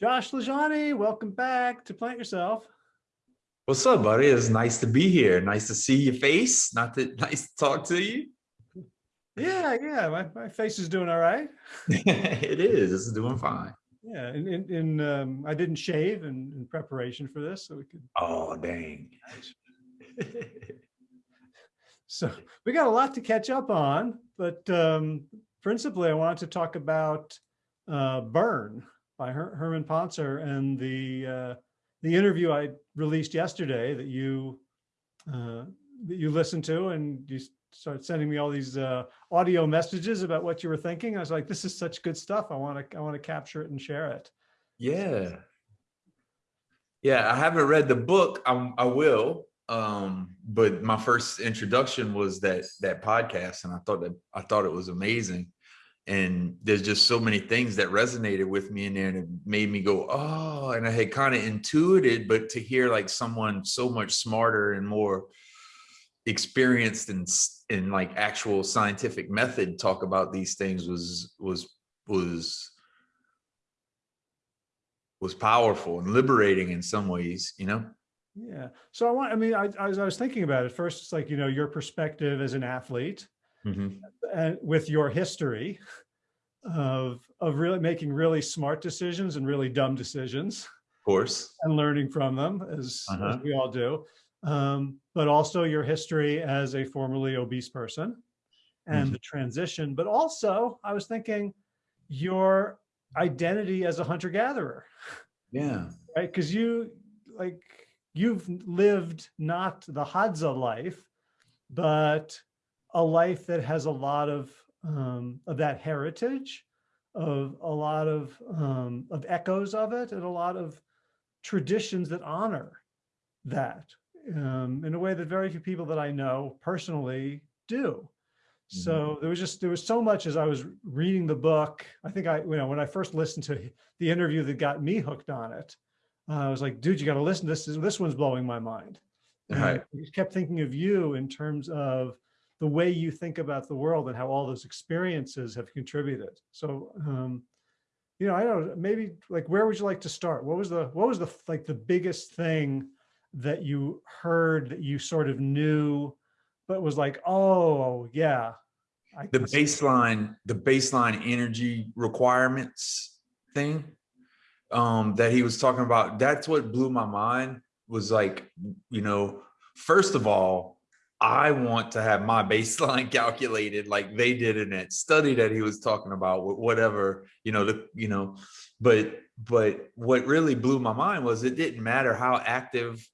Josh LaJaunie, welcome back to Plant Yourself. What's up, buddy? It's nice to be here. Nice to see your face. Not that nice to talk to you. Yeah, yeah, my, my face is doing all right. it is. It's doing fine. Yeah, and in, in um, I didn't shave in, in preparation for this, so we could. Oh, dang. so we got a lot to catch up on, but um, principally I wanted to talk about uh, Burn by Her Herman Pontzer and the uh, the interview I released yesterday that you uh, that you listened to and you started sending me all these uh, audio messages about what you were thinking. I was like, this is such good stuff. I want to I want to capture it and share it. Yeah. Yeah, I haven't read the book. I'm, I will. Um, but my first introduction was that that podcast, and I thought that I thought it was amazing and there's just so many things that resonated with me in there and it made me go oh and i had kind of intuited but to hear like someone so much smarter and more experienced in in like actual scientific method talk about these things was was was was powerful and liberating in some ways you know? Yeah. So i want i mean i, I was, I was thinking about it. First it's like you know your perspective as an athlete mm -hmm. and with your history of of really making really smart decisions and really dumb decisions. Of course. And learning from them as, uh -huh. as uh-huh. we all do. Um, but also your history as a formerly obese person and mm -hmm. the transition, but also I was thinking your identity as a hunter gatherer. Yeah. Right. Cause you like you've lived not the Hadza life, but a life that has a lot of um, of that heritage, of a lot of um, of echoes of it, and a lot of traditions that honor that um, in a way that very few people that I know personally do. So mm -hmm. there was just there was so much as I was reading the book. I think I you know when I first listened to the interview that got me hooked on it, uh, I was like, dude, you got to listen this. This one's blowing my mind. Right. I just kept thinking of you in terms of the way you think about the world and how all those experiences have contributed. So, um, you know, I don't know, maybe like, where would you like to start? What was the, what was the, like the biggest thing that you heard that you sort of knew, but was like, oh yeah. I the baseline, the baseline energy requirements thing um, that he was talking about, that's what blew my mind was like, you know, first of all, I want to have my baseline calculated like they did in that study that he was talking about with whatever, you know, the, you know, but, but what really blew my mind was it didn't matter how active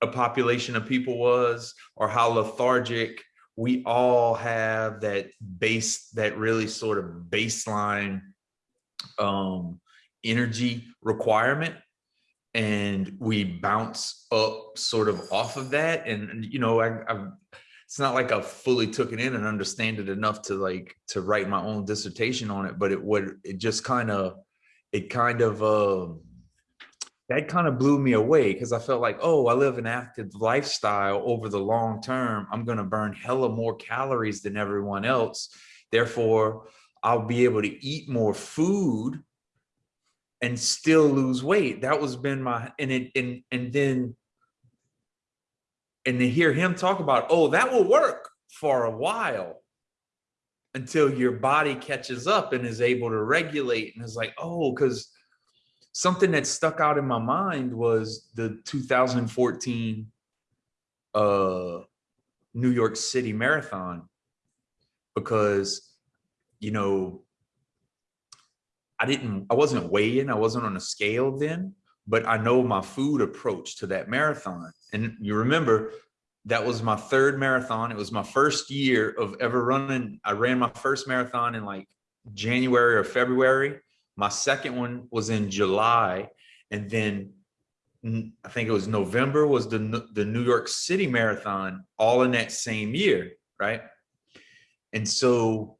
a population of people was or how lethargic we all have that base, that really sort of baseline um, energy requirement and we bounce up sort of off of that. And, you know, I, I it's not like I fully took it in and understand it enough to like to write my own dissertation on it, but it would it just kind of it kind of uh, that kind of blew me away because I felt like, oh, I live an active lifestyle over the long term. I'm going to burn hella more calories than everyone else. Therefore, I'll be able to eat more food and still lose weight. That was been my and it and and then and to hear him talk about, oh, that will work for a while until your body catches up and is able to regulate and is like, oh, because something that stuck out in my mind was the 2014 uh New York City Marathon because you know I didn't, I wasn't weighing, I wasn't on a scale then, but I know my food approach to that marathon. And you remember that was my third marathon. It was my first year of ever running. I ran my first marathon in like January or February. My second one was in July. And then I think it was November was the, the New York City Marathon all in that same year, right? And so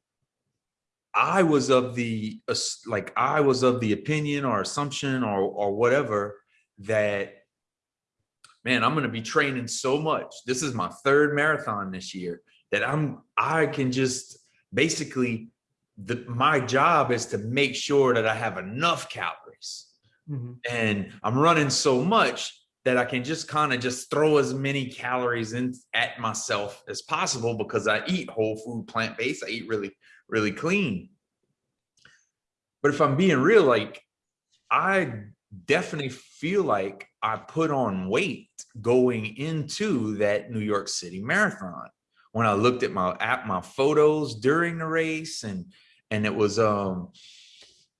I was of the like I was of the opinion or assumption or or whatever that man, I'm going to be training so much. This is my third marathon this year that I'm I can just basically the my job is to make sure that I have enough calories, Mhm. and I'm running so much that I can just kind of just throw as many calories in at myself as possible because I eat whole food, plant-based. I eat really, really clean. But if I'm being real, like I definitely feel like I put on weight going into that New York City marathon. When I looked at my at my photos during the race and and it was um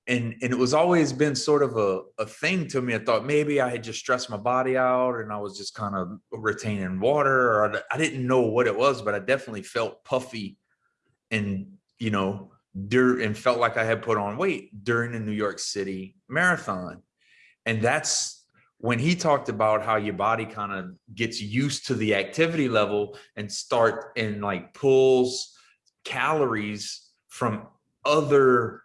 and and it was always been sort of a, a thing to me. I thought maybe I had just stressed my body out and I was just kind of retaining water or I- I didn't know what it was, but I definitely felt puffy and you know dur and felt like I had put on weight during the New York City marathon. And that's when he talked about how your body kind of gets used to the activity level and start and like pulls calories from other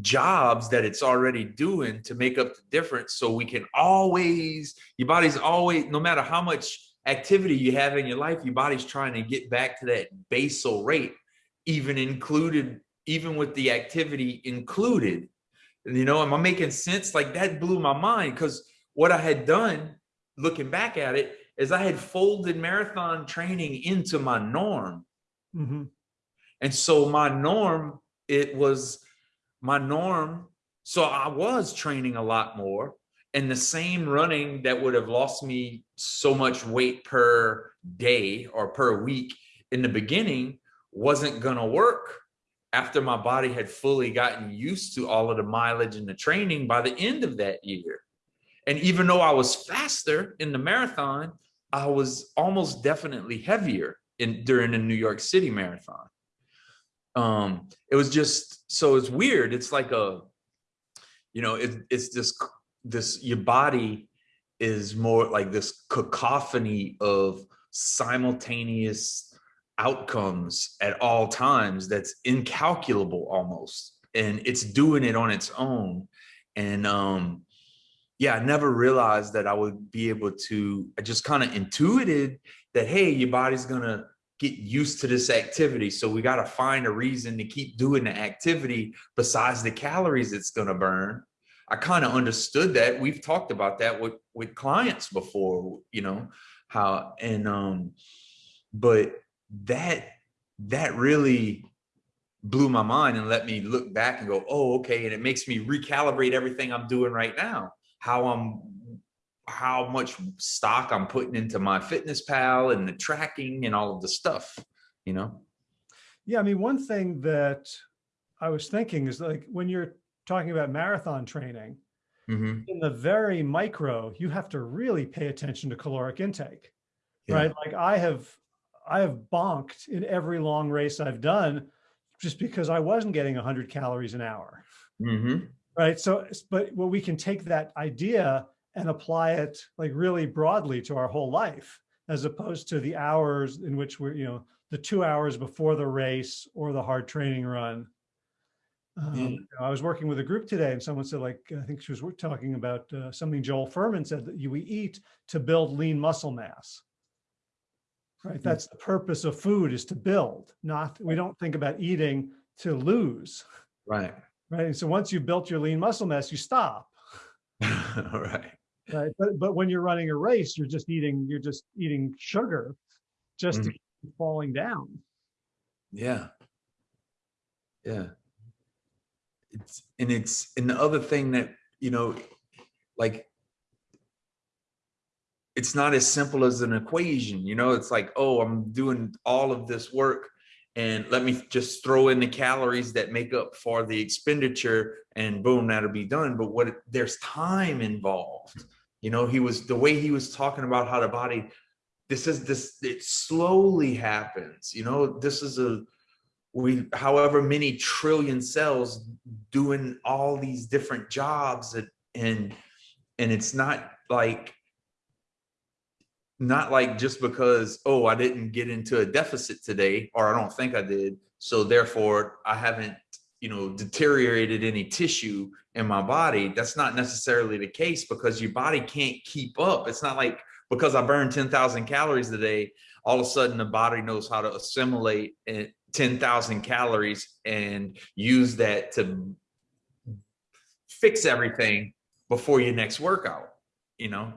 jobs that it's already doing to make up the difference so we can always your body's always no matter how much activity you have in your life your body's trying to get back to that basal rate even included even with the activity included you know am i making sense like that blew my mind because what i had done looking back at it is i had folded marathon training into my norm Mhm. and so my norm, it was my norm. So I was training a lot more and the same running that would have lost me so much weight per day or per week in the beginning wasn't going to work after my body had fully gotten used to all of the mileage and the training by the end of that year. And even though I was faster in the marathon, I was almost definitely heavier in during the New York City marathon. Um, it was just so it's weird. It's like a, you know, it, it's this this your body is more like this cacophony of simultaneous outcomes at all times that's incalculable almost. And it's doing it on its own. And um yeah i never realized that i would be able to i just kind of intuited that hey your body's gonna get used to this activity. So we got to find a reason to keep doing the activity besides the calories it's to burn. I kind of understood that. We've talked about that with with clients before you know how and um but that that really blew my mind and let me look back and go oh okay and it makes me recalibrate everything i'm doing right now how i'm how much stock I'm putting into my fitness pal and the tracking and all of the stuff, you know? Yeah, I mean, one thing that I was thinking is like when you're talking about marathon training, Mhm. in the very micro, you have to really pay attention to caloric intake, Yeah. right? Like I have, I have bonked in every long race I've done just because I wasn't getting 100 calories an hour, Mhm. right? So, but well, we can take that idea and apply it like really broadly to our whole life, as opposed to the hours in which we're, you know, the two hours before the race or the hard training run. Um, Yeah. you know, I was working with a group today and someone said like, I think she was talking about uh, something Joel Fuhrman said that you, we eat to build lean muscle mass. Right, that's the purpose of food is to build, not, we don't think about eating to lose, Right. right? And so once you've built your lean muscle mass, you stop. right. Right. But, but when you're running a race, you're just eating, you're just eating sugar just to Mhm. keep falling down. Yeah. Yeah. It's and it's and the other thing that, you know, like it's not as simple as an equation, you know, it's like, oh, I'm doing all of this work and let me just throw in the calories that make up for the expenditure and boom, that'll be done. But what there's time involved. You know, he was the way he was talking about how the body this is this it slowly happens you know this is a we however many trillion cells doing all these different jobs that, and and it's not like not like just because oh i didn't get into a deficit today or i don't think i did so therefore i haven't you know deteriorated any tissue in my body that's not necessarily the case because your body can't keep up it's not like because I burn 10,000 calories a day, all of a sudden the body knows how to assimilate eh, 10,000 calories and use that to fix everything before your next workout, you know?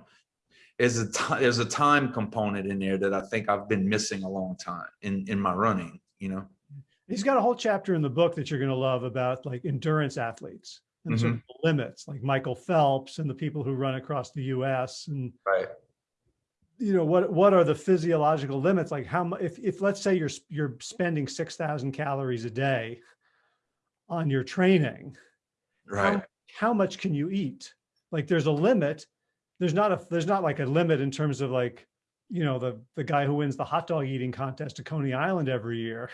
There's a there's a time component in there that I think I've been missing a long time in, in my running, you know? He's got a whole chapter in the book that you're going to love about like endurance athletes and sort of Mm-hmm. the limits, like Michael Phelps and the people who run across the US and Right. you know what what are the physiological limits like how much if, if let's say you're you're spending 6000 calories a day on your training Right. how much can you eat like there's a limit there's not a there's not like a limit in terms of like you know the the guy who wins the hot dog eating contest at coney island every year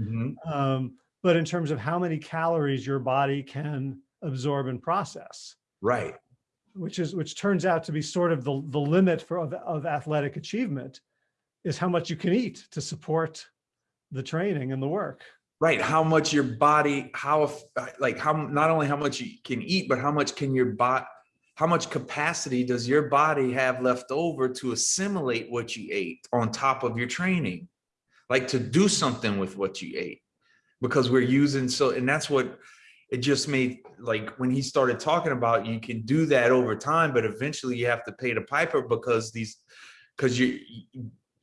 Mhm. um, but in terms of how many calories your body can absorb and process Right. which is which turns out to be sort of the the limit for of, of athletic achievement is how much you can eat to support the training and the work Right. How much your body, how, if- like, how, not only how much you can eat, but how much can your body, how much capacity does your body have left over to assimilate what you ate on top of your training? Like to do something with what you ate because we're using so, and that's what it just made, like, when he started talking about, you can do that over time, but eventually you have to pay the piper because these, because you,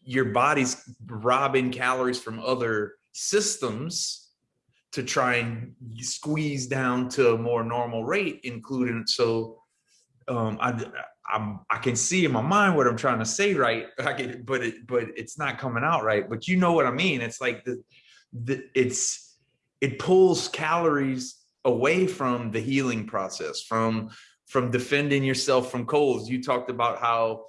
your body's robbing calories from other systems to try and squeeze down to a more normal rate, including so um I I'm I can see in my mind what I'm trying to say right. I but it but it's not coming out right. But you know what I mean. It's like the the it's it pulls calories away from the healing process, from from defending yourself from colds. You talked about how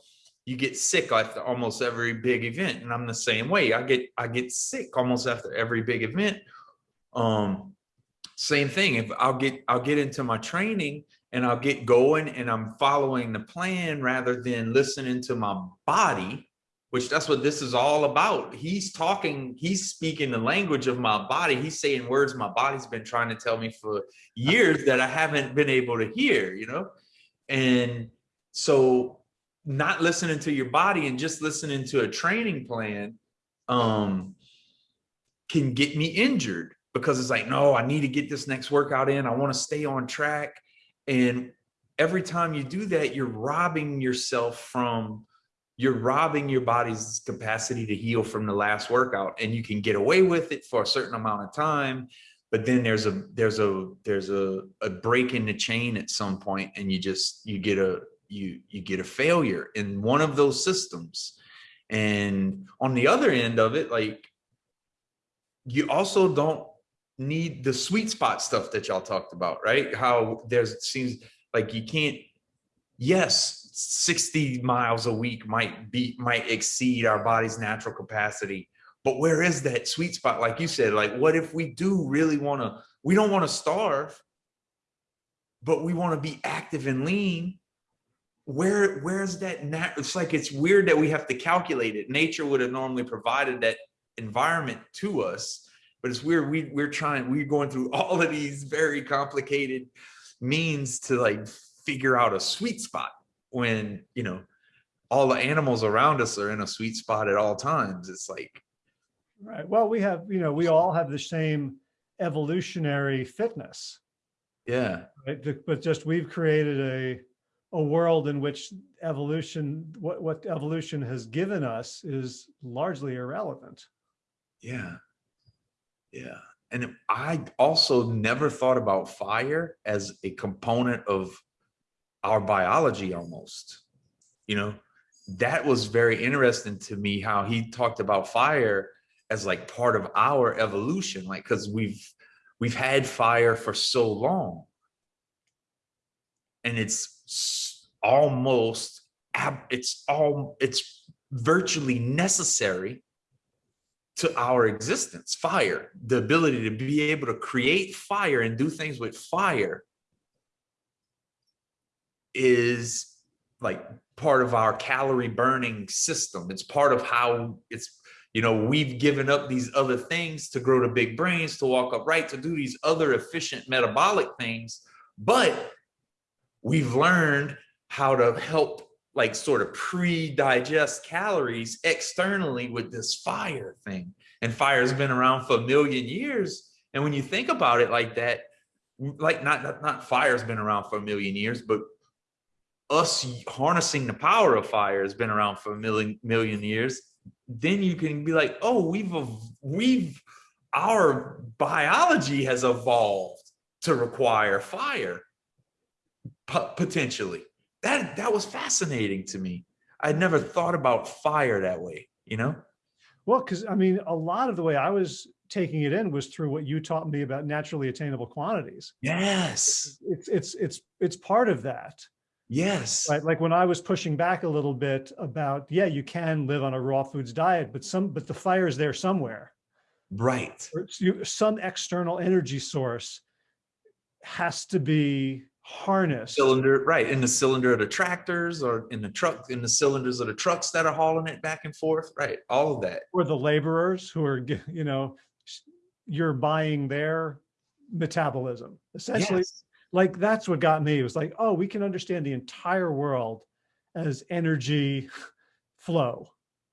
you get sick after almost every big event and i'm the same way i get i get sick almost after every big event um same thing if i'll get i'll get into my training and i'll get going and i'm following the plan rather than listening to my body which that's what this is all about. He's talking he's speaking the language of my body. He's saying words my body's been trying to tell me for years that i haven't been able to hear you know? And so not listening to your body and just listening to a training plan um can get me injured because it's like no i need to get this next workout in. I want to stay on track and every time you do that you're robbing yourself from you're robbing your body's capacity to heal from the last workout and you can get away with it for a certain amount of time but then there's a there's a there's a, a break in the chain at some point and you just you get a you you get a failure in one of those systems. And on the other end of it like you also don't need the sweet spot stuff that y'all talked about right? How there's seems like you can't yes 60 miles a week might be might exceed our body's natural capacity but where is that sweet spot? Like you said like what if we do really want to we don't want to starve but we want to be active and lean. Where where's that nat it's like it's weird that we have to calculate it. Nature would have normally provided that environment to us but it's weird we we're trying we're going through all of these very complicated means to like figure out a sweet spot when you know all the animals around us are in a sweet spot at all times. It's like right well we have you know we all have the same evolutionary fitness. Yeah. Right but just we've created a a world in which evolution what what evolution has given us is largely irrelevant. Yeah. Yeah. And I also never thought about fire as a component of our biology almost. You know, that was very interesting to me how he talked about fire as like part of our evolution, like because we've we've had fire for so long. And it's almost it's all it's virtually necessary to our existence. Fire the ability to be able to create fire and do things with fire is like part of our calorie burning system. It's part of how it's you know we've given up these other things to grow the big brains to walk upright to do these other efficient metabolic things. But we've learned how to help like sort of pre-digest calories externally with this fire thing. And fire has been around for a million years. And when you think about it like that, like not not, not fire's been around for a million years, but us harnessing the power of fire has been around for a million million years, then you can be like, oh, we've we've our biology has evolved to require fire potentially. That that was fascinating to me. I'd never thought about fire that way, you know? Well, because I mean, a lot of the way I was taking it in was through what you taught me about naturally attainable quantities. Yes. It's, it's, it's, it's part of that. Yes. Right, like when I was pushing back a little bit about, yeah, you can live on a raw foods diet, but some, but the fire is there somewhere. Right. Or it's you- Some external energy source has to be harnessed. Cylinder, right, in the cylinder of the tractors or in the truck, in the cylinders of the trucks that are hauling it back and forth, right? All of that. Or the laborers who are, you know, you're buying their metabolism. Essentially, Yes. like that's what got me. It was like, oh, we can understand the entire world as energy flow.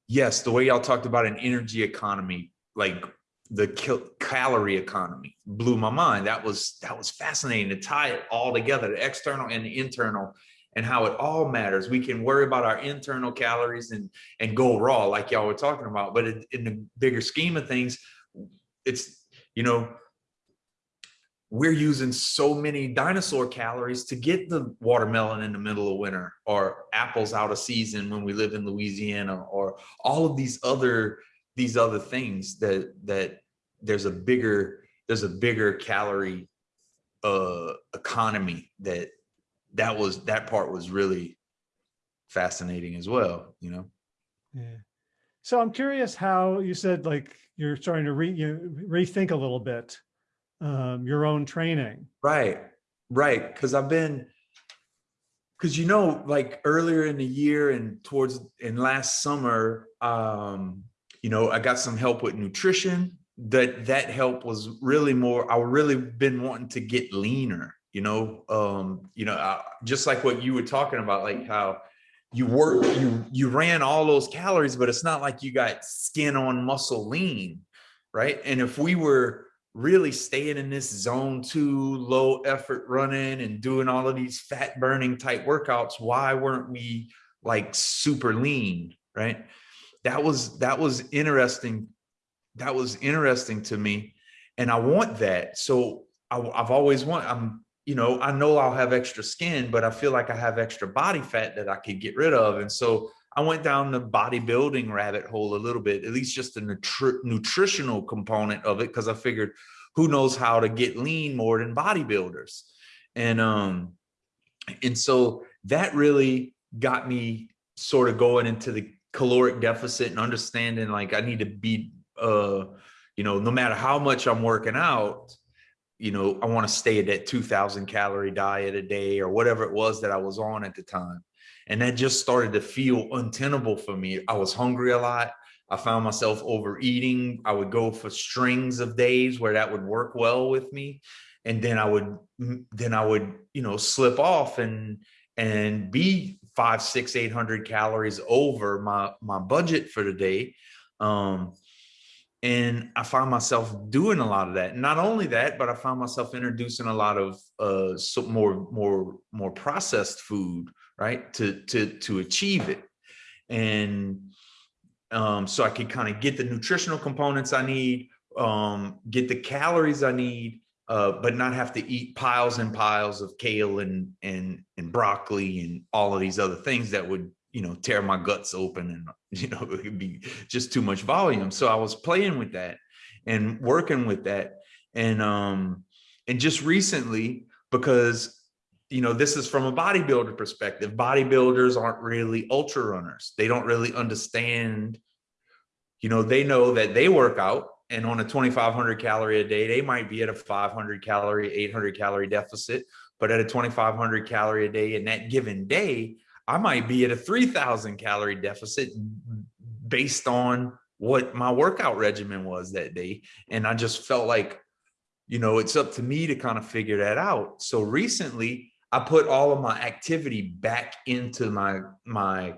Yes, the way y'all talked about an energy economy, like the calorie economy blew my mind. That was that was fascinating to tie it all together, the external and the internal and how it all matters. We can worry about our internal calories and and go raw like y'all were talking about, but in, in the bigger scheme of things, it's you know we're using so many dinosaur calories to get the watermelon in the middle of winter or apples out of season when we live in Louisiana or all of these other these other things that that there's a bigger there's a bigger calorie uh economy that that was that part was really fascinating as well you know Yeah. So I'm curious how you said like you're starting to re, you rethink a little bit um, your own training. Right, right. Because I've been, because you know, like earlier in the year and towards in last summer, um, you know, I got some help with nutrition. That that help was really more. I really been wanting to get leaner. You know, um, you know, uh, just like what you were talking about, like how you work, you you ran all those calories, but it's not like you got skin on muscle lean, right? And if we were really staying in this zone two low effort running and doing all of these fat burning type workouts why weren't we like super lean right that was that was interesting. That was interesting to me. And i want that. So I, i've always want i'm you know i know i'll have extra skin but i feel like i have extra body fat that i could get rid of. And so I went down the bodybuilding rabbit hole a little bit, at least just the nutri nutritional component of it, because I figured who knows how to get lean more than bodybuilders. And um, and so that really got me sort of going into the caloric deficit and understanding like I need to be uh, you know, no matter how much I'm working out, you know, I want to stay at that 2000 calorie diet a day or whatever it was that I was on at the time and that just started to feel untenable for me. I was hungry a lot. I found myself overeating. I would go for strings of days where that would work well with me. And then I would, then I would, you know, slip off and, and be five, six, 800 calories over my, my budget for the day. Um, and I found myself doing a lot of that. Not only that, but I found myself introducing a lot of uh, so more, more, more processed food, right, to to to achieve it, and um, so I could kind of get the nutritional components I need, um, get the calories I need, uh, but not have to eat piles and piles of kale and and and broccoli and all of these other things that would you know tear my guts open and you know it would be just too much volume. So i was playing with that and working with that. And um and just recently because you know this is from a bodybuilder perspective bodybuilders aren't really ultra runners. They don't really understand you know they know that they work out and on a 2500 calorie a day they might be at a 500 calorie 800 calorie deficit but at a 2500 calorie a day in that given day I might be at a 3000 calorie deficit based on what my workout regimen was that day. And I just felt like, you know, it's up to me to kind of figure that out. So recently I put all of my activity back into my, my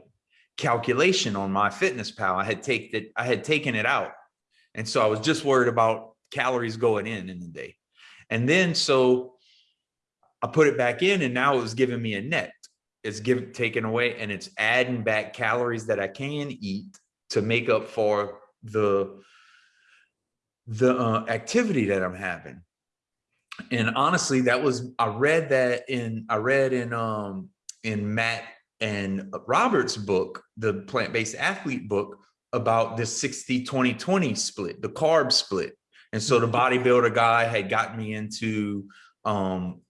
calculation on my fitness pal. I had taken it, I had taken it out. And so I was just worried about calories going in in the day. And then, so I put it back in and now it was giving me a net it's give taken away and it's adding back calories that I can eat to make up for the the uh, activity that I'm having. And honestly, that was I read that in I read in um in Matt and Robert's book, the plant-based athlete book about the 60 20 20 split, the carb split. And so the bodybuilder guy had gotten me into um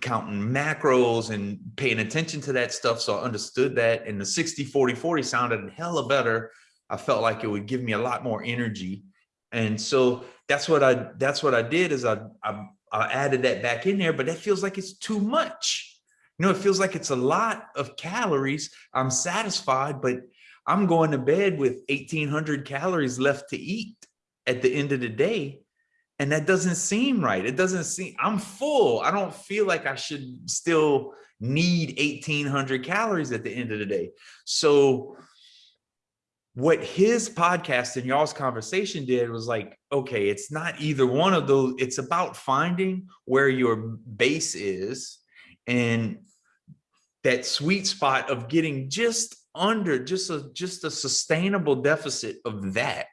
counting macros and paying attention to that stuff. So I understood that. And the 60 40 40 sounded hella better. I felt like it would give me a lot more energy. And so that's what I that's what I did is I, I I added that back in there, but that feels like it's too much. You know, it feels like it's a lot of calories. I'm satisfied, but I'm going to bed with 1800 calories left to eat at the end of the day. And that doesn't seem right. It doesn't seem, I'm full. I don't feel like I should still need 1800 calories at the end of the day. So what his podcast and y'all's conversation did was like, okay, it's not either one of those. It's about finding where your base is and that sweet spot of getting just under just a just a sustainable deficit of that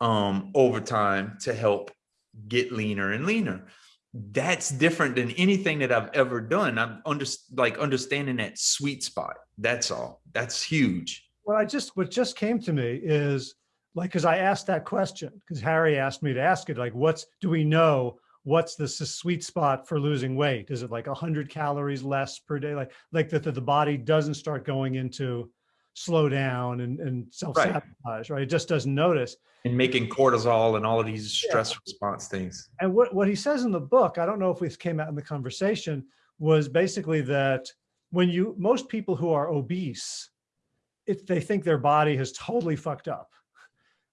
um over time to help get leaner and leaner. That's different than anything that i've ever done. I'm under like understanding that sweet spot. That's all. That's huge. What I just, what just came to me is like, cause I asked that question, cause Harry asked me to ask it, like, what's, do we know what's the sweet spot for losing weight? Is it like hundred calories less per day? Like, like that the, the body doesn't start going into slow down and, and self-sabotage, right. It just doesn't notice. And making cortisol and all of these stress yeah. response things. And what, what he says in the book, I don't know if this came out in the conversation, was basically that when you, most people who are obese, it, they think their body has totally fucked up.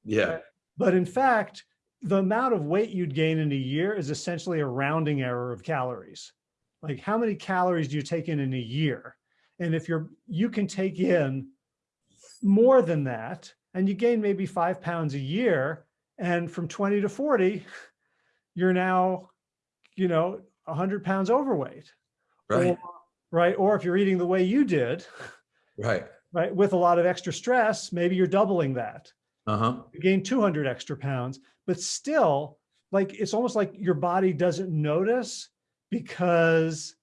Yeah. But in fact, the amount of weight you'd gain in a year is essentially a rounding error of calories. Like how many calories do you take in in a year? And if you're, you can take in more than that and you gain maybe five pounds a year and from 20 to 40, you're now, you know, 100 pounds overweight. Right. Or, right. Or if you're eating the way you did, right right? With a lot of extra stress, maybe you're doubling that. Uh-huh. You gain 200 extra pounds, but still like, it's almost like your body doesn't notice because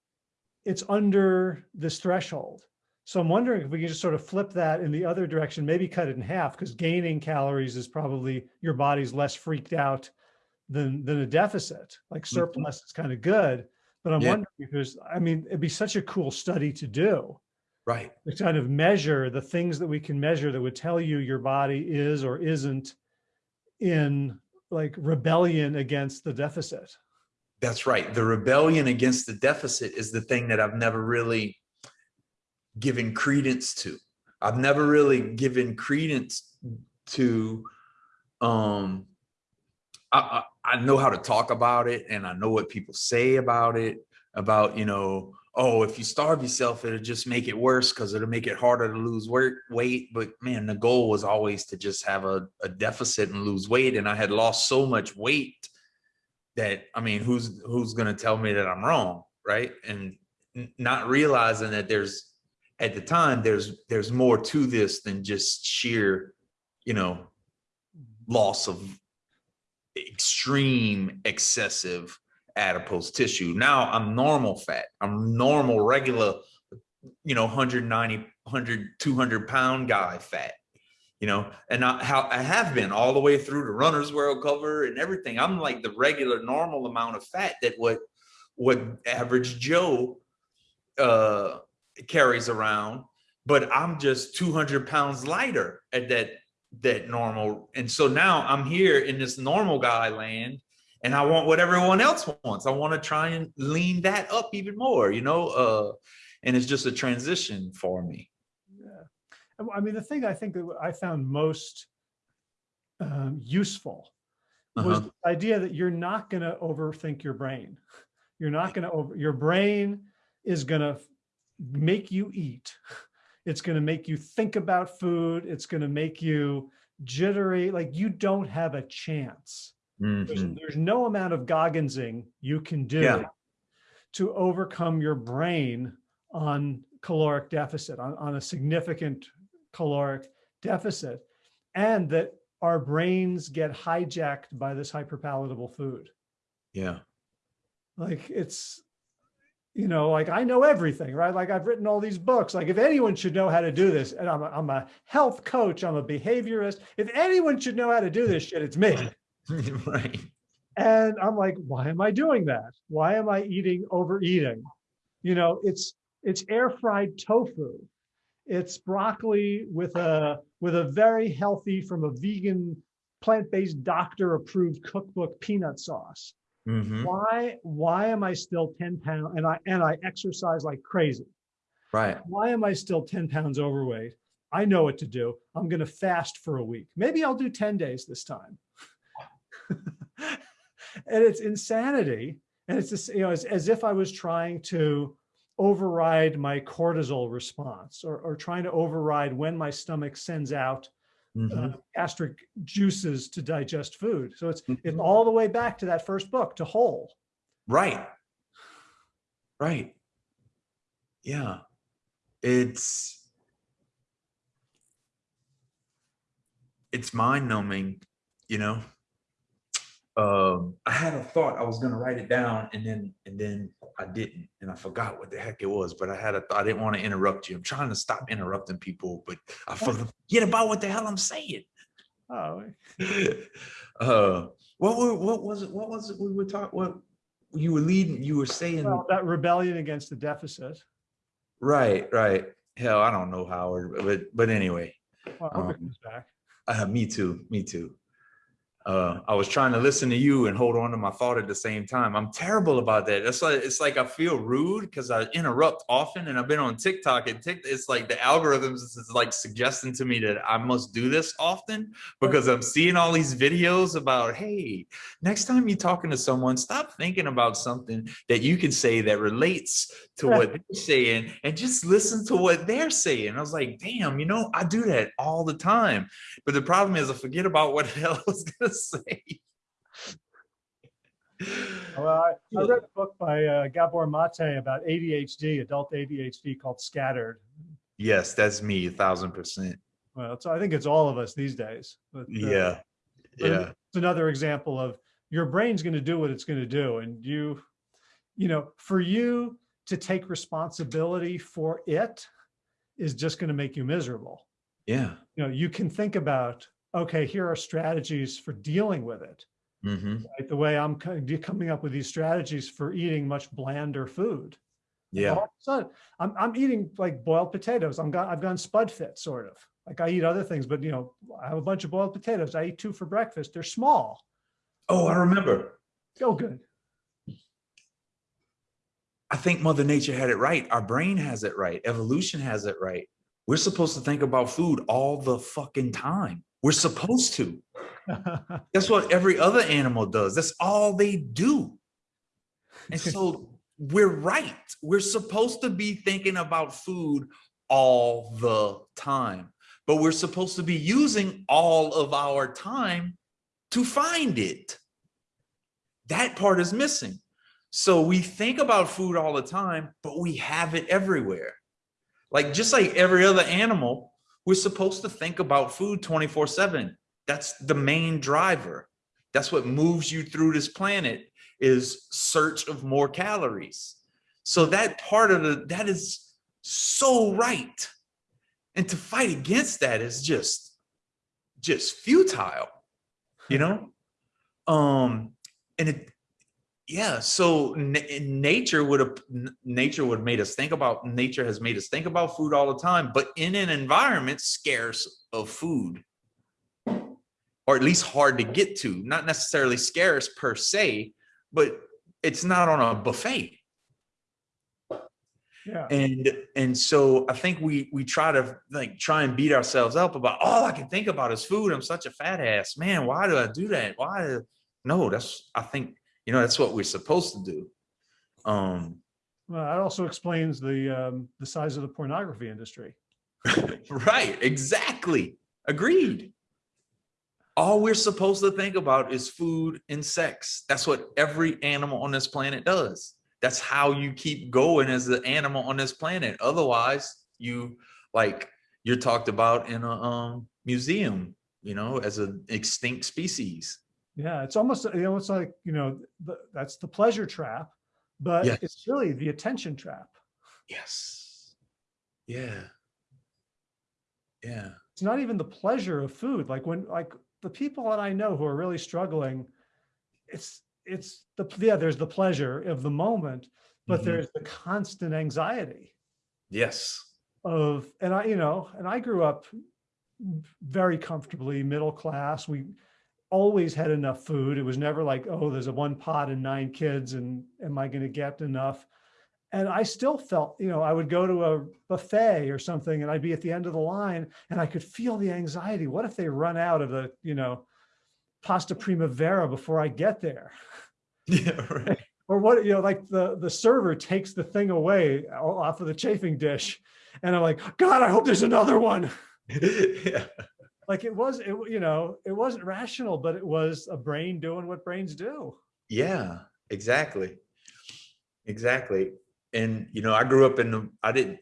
it's under this threshold. So I'm wondering if we can just sort of flip that in the other direction, maybe cut it in half because gaining calories is probably your body's less freaked out than, than a deficit. Like mm-hmm. surplus is kind of good, but I'm yeah. wondering if there's, I mean, it'd be such a cool study to do Right. To kind of measure the things that we can measure that would tell you your body is or isn't in like rebellion against the deficit. That's right. The rebellion against the deficit is the thing that I've never really given credence to. I've never really given credence to, um, I, I, I know how to talk about it and I know what people say about it, about, you know, oh, if you starve yourself, it'll just make it worse because it'll make it harder to lose weight. But man, the goal was always to just have a, a deficit and lose weight. And I had lost so much weight that, I mean, who's, who's going to tell me that I'm wrong. Right. And not realizing that there's, at the time, there's, there's more to this than just sheer, you know, loss of extreme excessive adipose tissue. Now I'm normal fat. I'm normal, regular, you know, 190, 100, 200 pound guy fat, you know, and I, how I have been all the way through the runner's world cover and everything. I'm like the regular normal amount of fat that what, what average Joe uh, carries around, but I'm just 200 pounds lighter at that, that normal. And so now I'm here in this normal guy land and I want what everyone else wants. I want to try and lean that up even more, you know, uh, and it's just a transition for me. Yeah. I mean, the thing I think that I found most um, useful was uh -huh. the idea that you're not going to overthink your brain. You're not going to over, your brain is going to make you eat. It's going to make you think about food. It's going to make you jittery. Like you don't have a chance Mm -hmm. there's, mm-hmm. there's, no amount of Gogginsing you can do yeah. to overcome your brain on caloric deficit, on, on a significant caloric deficit, and that our brains get hijacked by this hyperpalatable food. Yeah. Like it's, you know, like I know everything, right? Like I've written all these books. Like if anyone should know how to do this, and I'm a, I'm a health coach, I'm a behaviorist. If anyone should know how to do this shit, it's me. right. And I'm like, why am I doing that? Why am I eating overeating? You know, it's it's air fried tofu. It's broccoli with a with a very healthy from a vegan plant-based doctor approved cookbook peanut sauce. Mhm. Why why am I still 10 pounds and I and I exercise like crazy? Right. Why am I still 10 pounds overweight? I know what to do. I'm going to fast for a week. Maybe I'll do 10 days this time. and it's insanity. And it's just, you know, as, as if I was trying to override my cortisol response or, or trying to override when my stomach sends out Mhm. uh, gastric juices to digest food. So it's, it's Mhm. all the way back to that first book, to whole. Right. Right. Yeah. It's it's mind numbing, you know. Um, I had a thought I was gonna write it down and then and then I didn't and I forgot what the heck it was, but I had a thought I didn't want to interrupt you. I'm trying to stop interrupting people, but I forget about what the hell I'm saying. Oh, uh what were what was it? What was it we were talking what you were leading you were saying well, that rebellion against the deficit. Right, right. Hell, I don't know Howard, but but anyway, Well, I hope it Um, comes back. uh, me too, me too. Uh, I was trying to listen to you and hold on to my thought at the same time. I'm terrible about that. It's like it's like I feel rude because I interrupt often, and I've been on TikTok and Tik. It's like the algorithms is like suggesting to me that I must do this often because I'm seeing all these videos about, hey, next time you're talking to someone, stop thinking about something that you can say that relates to what they're saying and just listen to what they're saying. I was like, damn, you know, I do that all the time. But the problem is I forget about what the hell I was gonna say. Well, I, I read a book by uh, Gabor Mate about ADHD, adult ADHD called Scattered. Yes, that's me, a thousand percent. Well, so I think it's all of us these days. But, uh, Yeah. Yeah. It's another example of your brain's going to do what it's going to do. And you, you know, for you to take responsibility for it is just going to make you miserable. Yeah. You know, you can think about, okay, here are strategies for dealing with it. hmm Right? The way I'm coming up with these strategies for eating much blander food. Yeah. all of a sudden, I'm, I'm eating like boiled potatoes. I'm got, I've gone spud fit sort of like I eat other things, but you know, I have a bunch of boiled potatoes. I eat two for breakfast. They're small. Oh, I remember. Oh, good. I think Mother Nature had it right. Our brain has it right. Evolution has it right. We're supposed to think about food all the fucking time. We're supposed to. That's what every other animal does. That's all they do. And so we're right. We're supposed to be thinking about food all the time, but we're supposed to be using all of our time to find it. That part is missing. So we think about food all the time, but we have it everywhere. Like just like every other animal, we're supposed to think about food 24 seven. That's the main driver. That's what moves you through this planet is search of more calories. So that part of the, that is so right. And to fight against that is just, just futile, you know? Um, and it, yeah, so na- nature would have, nature would have made us think about, nature has made us think about food all the time, but in an environment scarce of food or at least hard to get to, not necessarily scarce per se, but it's not on a buffet. Yeah. And and so I think we we try to like try and beat ourselves up about all I can think about is food. I'm such a fat ass. Man, why do I do that? Why no, that's I think you know that's what we're supposed to do. Um Well, that also explains the, um, the size of the pornography industry. right, exactly. Agreed. All we're supposed to think about is food and sex. That's what every animal on this planet does. That's how you keep going as an animal on this planet. Otherwise, you like you're talked about in a um, museum, you know, as an extinct species. Yeah, it's almost, you know, it's like, you know, the, that's the pleasure trap, but Yes. it's really the attention trap. Yes. Yeah. Yeah. It's not even the pleasure of food. Like when, like the people that I know who are really struggling, it's, it's the, yeah, there's the pleasure of the moment, but Mhm. there's the constant anxiety Yes. of, and I, you know, and I grew up very comfortably middle class. We always had enough food. It was never like, oh, there's a one pot and nine kids and am I going to get enough? And I still felt, you know, I would go to a buffet or something and I'd be at the end of the line and I could feel the anxiety. What if they run out of the, you know, pasta primavera before I get there? Yeah. Right. Or what, you know, like the, the server takes the thing away off of the chafing dish. And I'm like, God, I hope there's another one. yeah. Like it was, it, you know, it wasn't rational, but it was a brain doing what brains do. Yeah, exactly. Exactly. And you know, I grew up in the I didn't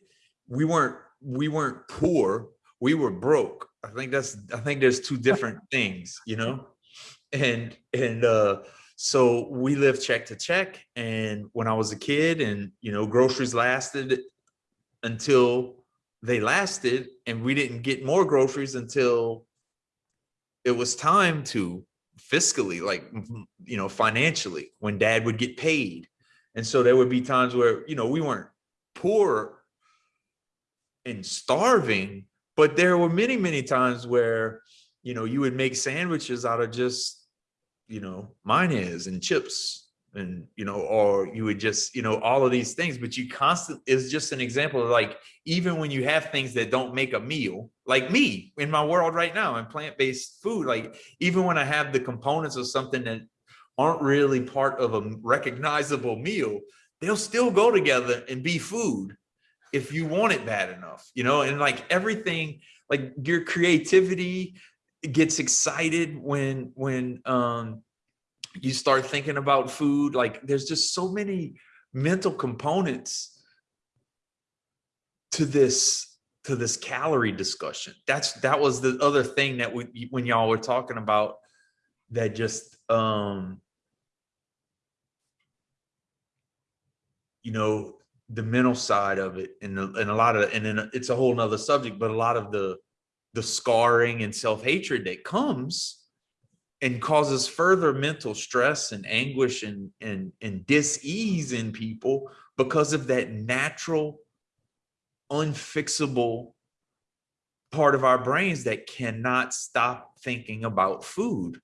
we weren't we weren't poor, we were broke. I think that's I think there's two different things, you know? And and uh so we lived check to check and when I was a kid and you know groceries lasted until they lasted and we didn't get more groceries until it was time to fiscally like you know financially when dad would get paid. And so there would be times where you know we weren't poor and starving but there were many many times where you know you would make sandwiches out of just you know mayonnaise and chips and you know or you would just you know all of these things but you constant is just an example of like even when you have things that don't make a meal like me in my world right now and plant-based food like even when i have the components of something that aren't really part of a recognizable meal they'll still go together and be food if you want it bad enough you know and like everything like your creativity gets excited when when um you start thinking about food like there's just so many mental components to this to this calorie discussion. That's that was the other thing that we when y'all were talking about that just um you know the mental side of it and, the, and a lot of and then it's a whole nother subject but a lot of the the scarring and self-hatred that comes and causes further mental stress and anguish and and and dis-ease in people because of that natural unfixable part of our brains that cannot stop thinking about food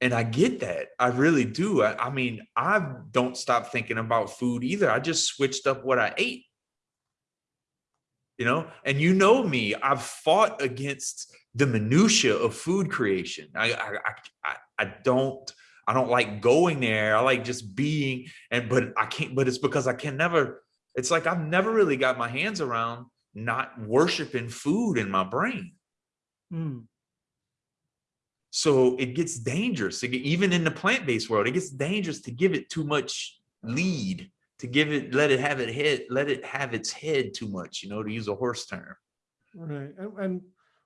and I get that. I really do. I, I mean, I don't stop thinking about food either. I just switched up what I ate. You know, and you know me, I've fought against the minutia of food creation. I, I, I, I- don't, I don't like going there. I like just being, and but I can't. But it's because I can never. It's like I've never really got my hands around not worshiping food in my brain. Mm, So it gets dangerous, It get- even in the plant-based world, it gets dangerous to give it too much lead, to give it, let it have it head, let it have its head too much, you know, to use a horse term. right. And, and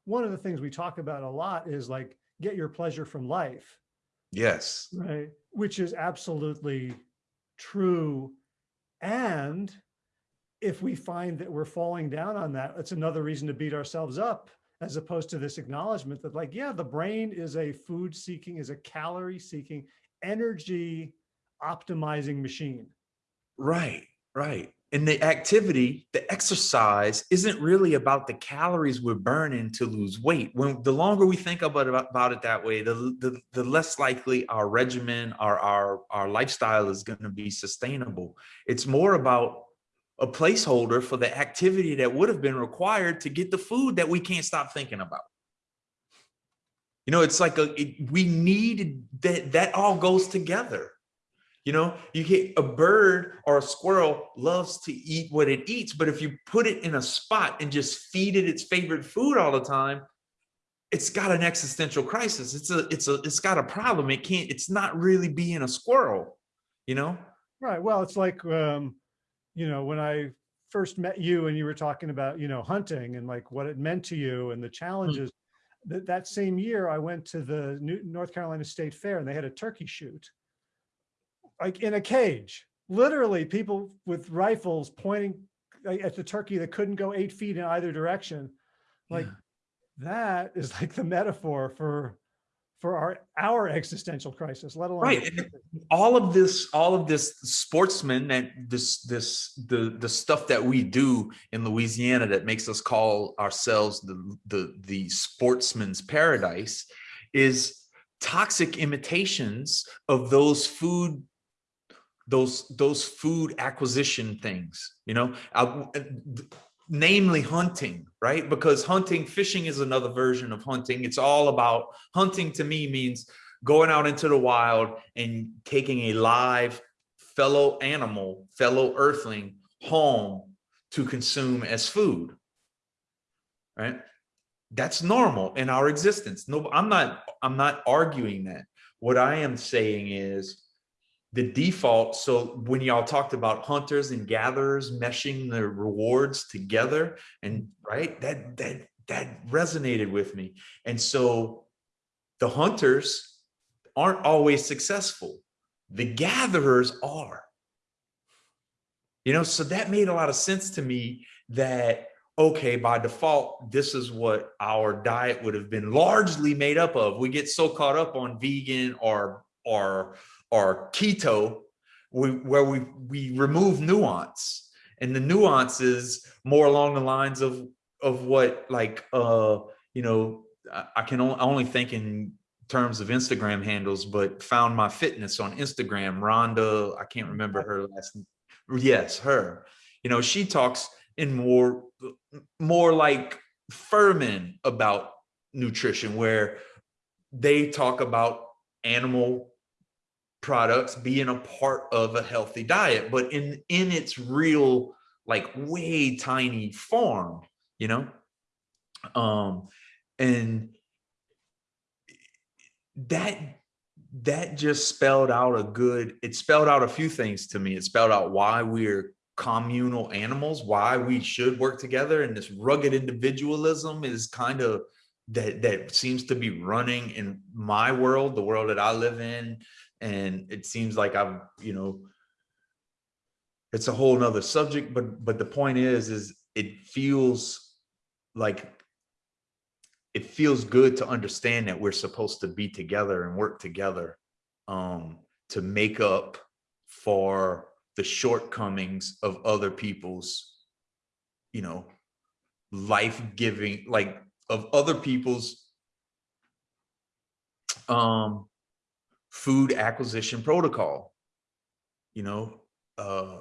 one of the things we talk about a lot is like, get your pleasure from life. Yes. Right, which is absolutely true. And if we find that we're falling down on that, it's another reason to beat ourselves up as opposed to this acknowledgement that like, yeah, the brain is a food seeking, is a calorie seeking, energy optimizing machine. Right, right. And the activity, the exercise isn't really about the calories we're burning to lose weight. When the longer we think about, about, about it that way, the, the, the less likely our regimen, our, our, our lifestyle is going to be sustainable. It's more about a placeholder for the activity that would have been required to get the food that we can't stop thinking about. You know, it's like a, it, we need that, that all goes together. You know, you get a bird or a squirrel loves to eat what it eats, but if you put it in a spot and just feed it its favorite food all the time, it's got an existential crisis. It's a, it's a, it's got a problem. It can't, it's not really being a squirrel, you know? Right. Well, it's like, um, you know, when I first met you and you were talking about, you know, hunting and like what it meant to you and the challenges. That, that same year I went to the New, North Carolina State Fair and they had a turkey shoot. Like in a cage, literally people with rifles pointing at the turkey that couldn't go eight feet in either direction. Like Yeah. that is like the metaphor for, for our, our existential crisis, let alone. Right. All of this, all of this sportsman and this, this, the, the stuff that we do in Louisiana that makes us call ourselves the, the, the sportsman's paradise is toxic imitations of those food those those food acquisition things you know? Uh, I- uh, namely hunting right? Because hunting fishing is another version of hunting. It's all about hunting to me means going out into the wild and taking a live fellow animal fellow earthling home to consume as food right? That's normal in our existence. No i'm not i'm not arguing that. What i am saying is the default so when y'all talked about hunters and gatherers meshing the rewards together and right that that that resonated with me. And so the hunters aren't always successful. The gatherers are. You know so that made a lot of sense to me that okay by default this is what our diet would have been largely made up of. We get so caught up on vegan or or or keto we, where we we remove nuance. And the nuance is more along the lines of of what like uh you know i, I can only, only think in terms of instagram handles but found my fitness on instagram rhonda i can't remember her last name yes her. You know she talks in more more like Fuhrman about nutrition where they talk about animal products being a part of a healthy diet but in in its real like way tiny form you know? Um and that that just spelled out a good it spelled out a few things to me. It spelled out why we're communal animals why we should work together and this rugged individualism is kind of that that seems to be running in my world the world that i live in and it seems like i'm you know it's a whole nother subject but but the point is is it feels like it feels good to understand that we're supposed to be together and work together um to make up for the shortcomings of other people's you know life-giving like of other people's um food acquisition protocol you know uh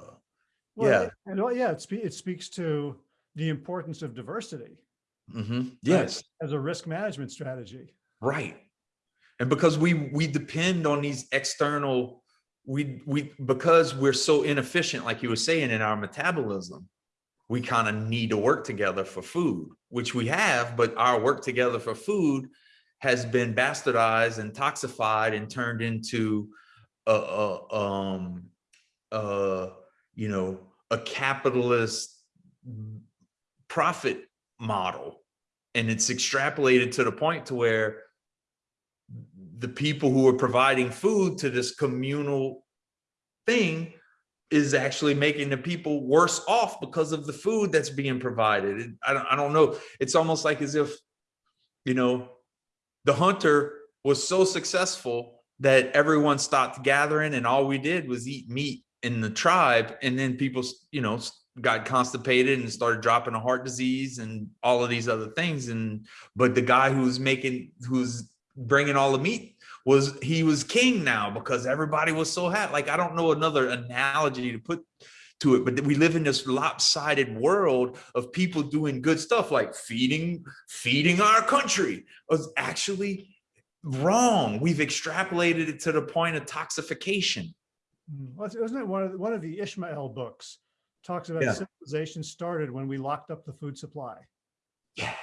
Well, yeah it- And well, yeah, it spe- it speaks to the importance of diversity mhm, yes as a risk management strategy. Right. And because we we depend on these external we we because we're so inefficient like you were saying in our metabolism we kind of need to work together for food which we have but our work together for food has been bastardized and toxified and turned into a, a um you know a capitalist profit model and it's extrapolated to the point to where the people who are providing food to this communal thing is actually making the people worse off because of the food that's being provided. I don't, I don't know. It's almost like as if, you know, the hunter was so successful that everyone stopped gathering and all we did was eat meat in the tribe. And then people, you know, got constipated and started dropping a heart disease and all of these other things. And, but the guy who's making, who's bringing all the meat was he was king now because everybody was so happy. Like I don't know another analogy to put to it, but we live in this lopsided world of people doing good stuff like feeding feeding our country was actually wrong. We've extrapolated it to the point of toxification. Mm, Wasn't it one of, the- one of the Ishmael books talks about Yeah. civilization started when we locked up the food supply, Yeah.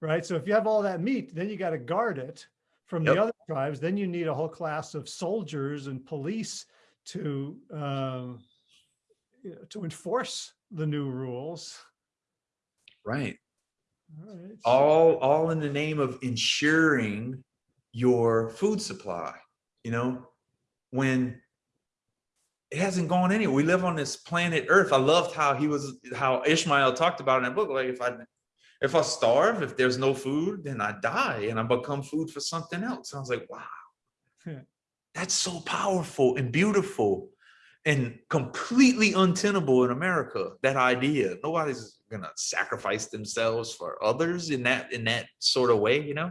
right? So if you have all that meat, then you got to guard it from Yep. the other tribes. Then you need a whole class of soldiers and police to, um, you know, to enforce the new rules. Right. All right. all all in the name of ensuring your food supply you know when it hasn't gone anywhere we live on this planet earth i loved how he was how ishmael talked about in that book like if i if i starve if there's no food then i die and i become food for something else i was like wow. that's so powerful and beautiful and completely untenable in america that idea. Nobody's gonna sacrifice themselves for others in that in that sort of way you know?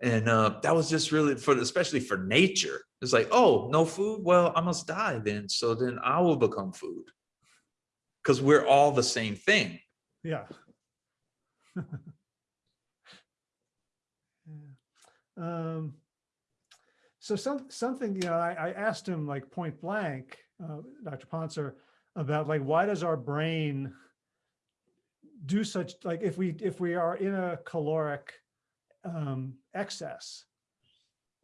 And uh that was just really for especially for nature. It's like oh no food? Well i must die then so then i will become food. Because we're all the same thing. Yeah. Yeah. Um, so some, something, you know, I, I asked him like point blank, uh, Dr. Pontzer, about like, why does our brain do such, like, if we, if we are in a caloric um, excess,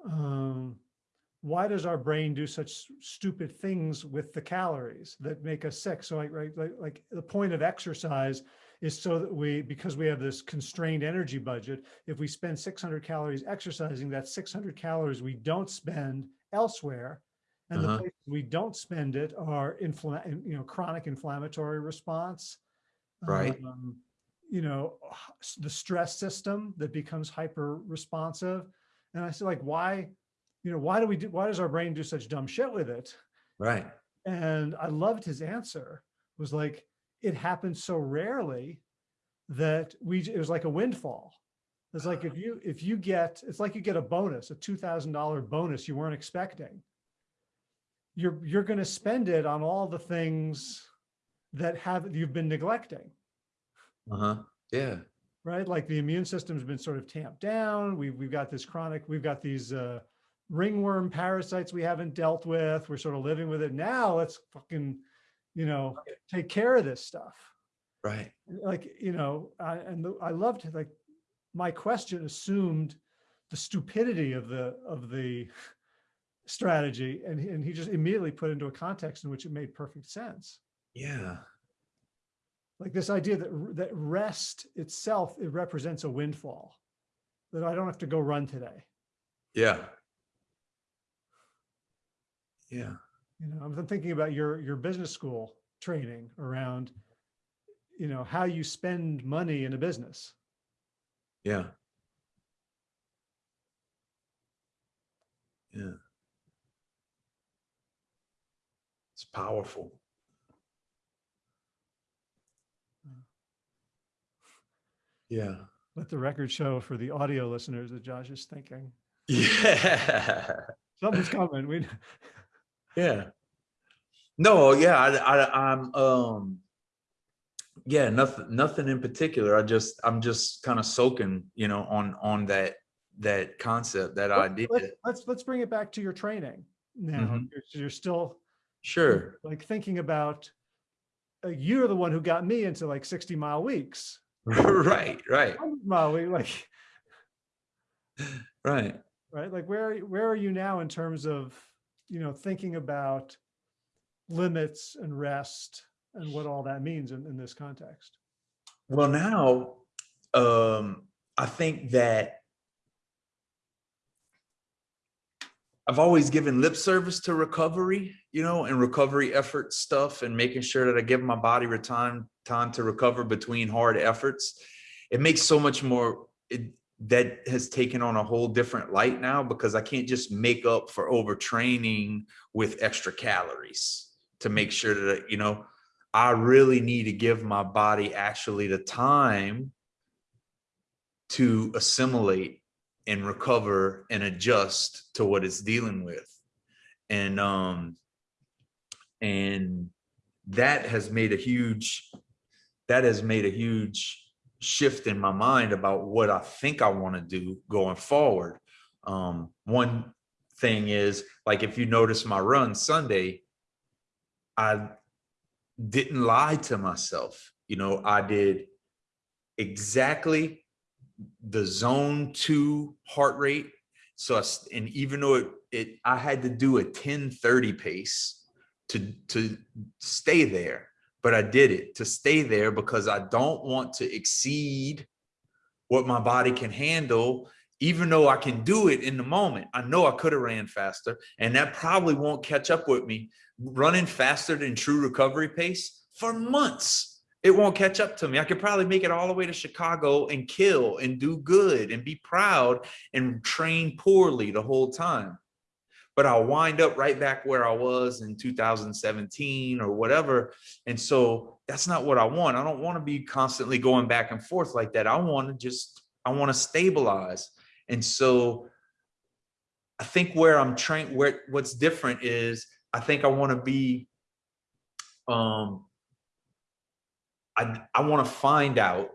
um, why does our brain do such stupid things with the calories that make us sick? So like, right, like, like the point of exercise is so that we, because we have this constrained energy budget, if we spend 600 calories exercising, that's 600 calories we don't spend elsewhere. And the Uh-huh. places we don't spend it are you know, chronic inflammatory response. Right. um, You know, the stress system that becomes hyper responsive. And I said like, why, you know, why do we do, why does our brain do such dumb shit with it? right And I loved his answer was like, it happens so rarely that we, it was like a windfall. It's like if you, if you get, it's like you get a bonus, a $2,000 bonus you weren't expecting. You're, you're going to spend it on all the things that have, you've been neglecting, uh-huh yeah right? Like the immune system's been sort of tamped down. We've, we've got this chronic, we've got these, uh, ringworm parasites we haven't dealt with. We're sort of living with it. Now let's fucking, you know, take care of this stuff. right Like, you know, I, and the- I loved like, my question assumed the stupidity of the, of the strategy. And, he- and he just immediately put into a context in which it made perfect sense. yeah Like this idea that, that rest itself, it represents a windfall. That I don't have to go run today. yeah yeah You know, I'm thinking about your, your business school training around, you know, how you spend money in a business. yeah yeah it's powerful yeah Let the record show for the audio listeners that Josh is thinking. yeah Something's coming. We, Yeah. No, yeah, I, I, I'm, um, yeah, nothing, nothing in particular. I just, I'm just kind of soaking, you know, on, on that, that concept, that Let- idea. let's, let's, let's bring it back to your training now. Mhm. You're, you're still Sure. like thinking about, uh, you're the one who got me into like 60 mile weeks. Right, right, 100 mile week, like, right. right? Like where, where are you now in terms of, you know, thinking about limits and rest and what all that means in, in this context? Well, now, um, I think that I've always given lip service to recovery, you know, and recovery effort stuff and making sure that I give my body time, time to recover between hard efforts. It makes so much more, it, that has taken on a whole different light now because I can't just make up for overtraining with extra calories to make sure that, you know, I really need to give my body actually the time to assimilate and recover and adjust to what it's dealing with. And um and that has made a huge that has made a huge shift in my mind about what I think I want to do going forward. Um one thing is like if you notice my run Sunday, I didn't lie to myself. You know, I did exactly the zone two heart rate. So, I and even though it, it I had to do a 1030 pace to, to stay there, but I did it to stay there because I don't want to exceed what my body can handle, even though I can do it in the moment. I know I could have ran faster and that probably won't catch up with me running faster than true recovery pace for months. It won't catch up to me. I could probably make it all the way to Chicago and kill and do good and be proud and train poorly the whole time. But I'll wind up right back where I was in 2017 or whatever. And so that's not what I want. I don't want to be constantly going back and forth like that. I want to just, I want to stabilize. And so I think where I'm trained, where what's different is I think I want to be, um, I, I want to find out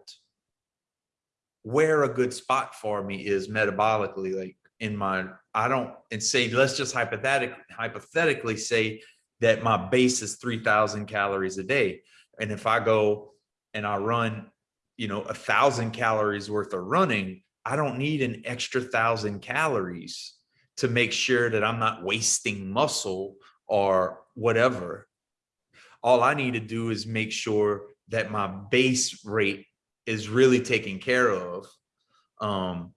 where a good spot for me is metabolically, like in my, I don't, and say, let's just hypothetic, hypothetically say that my base is 3000 calories a day. And if I go and I run, you know, a thousand calories worth of running, I don't need an extra thousand calories to make sure that I'm not wasting muscle or whatever. All I need to do is make sure that my base rate is really taken care of. Um,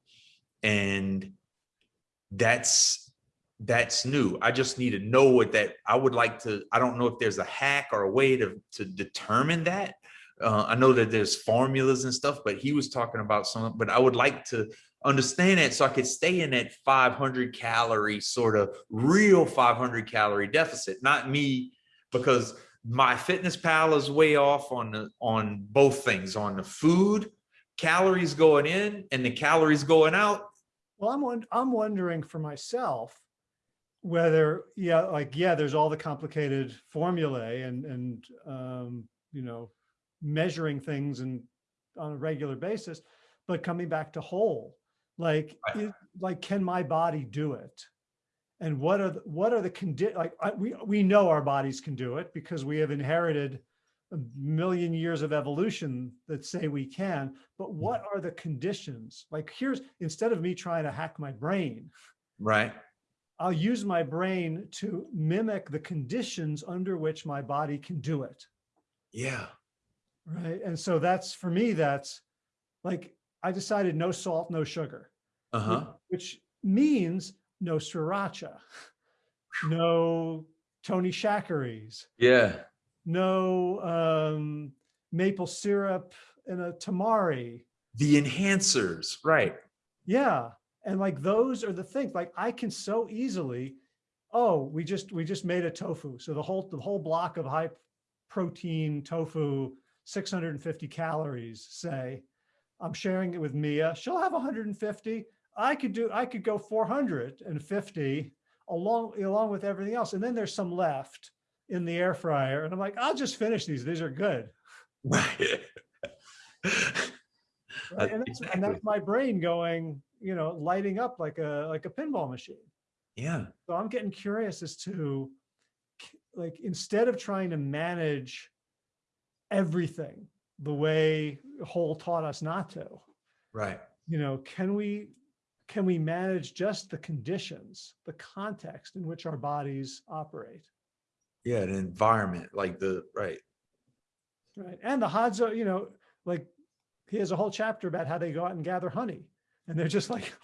and that's that's new. I just need to know what that I would like to. I don't know if there's a hack or a way to to determine that. Uh, I know that there's formulas and stuff, but he was talking about some. But I would like to understand it so I could stay in that 500 calorie sort of real 500 calorie deficit, not me, because my fitness pal is way off on the on both things on the food calories going in and the calories going out Well, I'm, I'm wondering for myself whether, yeah, like, yeah, there's all the complicated formulae and, and, um, you know, measuring things and on a regular basis, but coming back to whole, like, Right. is- like, can my body do it? And what are, the- what are the condi, like, I, we, we know our bodies can do it because we have inherited a million years of evolution that say we can, but what are the conditions? Like here's, instead of me trying to hack my brain, right. I'll use my brain to mimic the conditions under which my body can do it. yeah. Right. And so that's, for me, that's like, I decided no salt, no sugar, uh-huh. which means no sriracha, no Tony Chachere's, yeah no um, maple syrup and a tamari. the enhancers right Yeah. And like those are the things like I can so easily, oh, we just we just made a tofu. So the whole the whole block of high protein tofu, 650 calories, say. I'm sharing it with Mia. She'll have 150. I could do I could go 450 along along with everything else. And then there's some left in the air fryer. And I'm like, I'll just finish these. These are good. right Right? And, that's, and that's my brain going, you know, lighting up like a like a pinball machine. yeah So I'm getting curious as to like, instead of trying to manage everything the way Whole taught us not to, right you know, can we, can we manage just the conditions, the context in which our bodies operate? Yeah the environment like the right Right. And the Hadza, you know, like he has a whole chapter about how they go out and gather honey and they're just like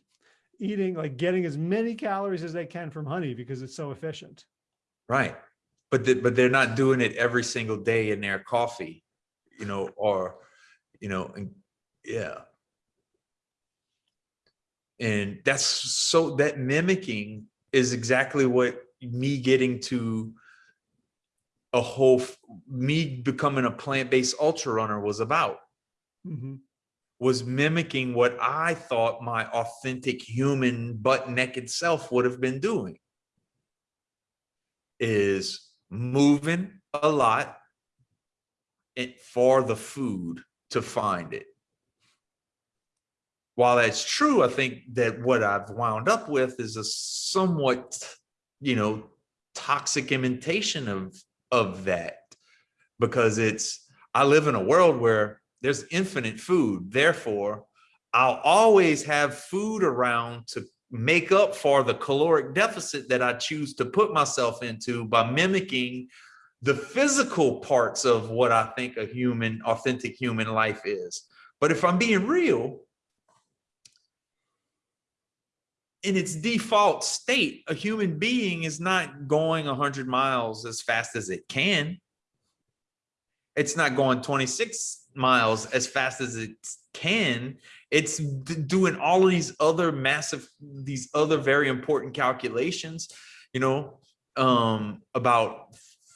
eating, like getting as many calories as they can from honey because it's so efficient. right but the, but they're not doing it every single day in their coffee you know or you know and yeah and that's so that mimicking is exactly what me getting to a whole me becoming a plant-based ultra runner was about Mhm. was mimicking what I thought my authentic human butt naked self would have been doing is moving a lot it, for the food to find it. While that's true, I think that what I've wound up with is a somewhat, you know, toxic imitation of of that because it's I live in a world where there's infinite food. Therefore, I'll always have food around to make up for the caloric deficit that I choose to put myself into by mimicking the physical parts of what I think a human, authentic human life is. But if I'm being real, in its default state, a human being is not going 100 miles as fast as it can. It's not going 26 miles as fast as it can. It's doing all of these other massive, these other very important calculations, you know, um, about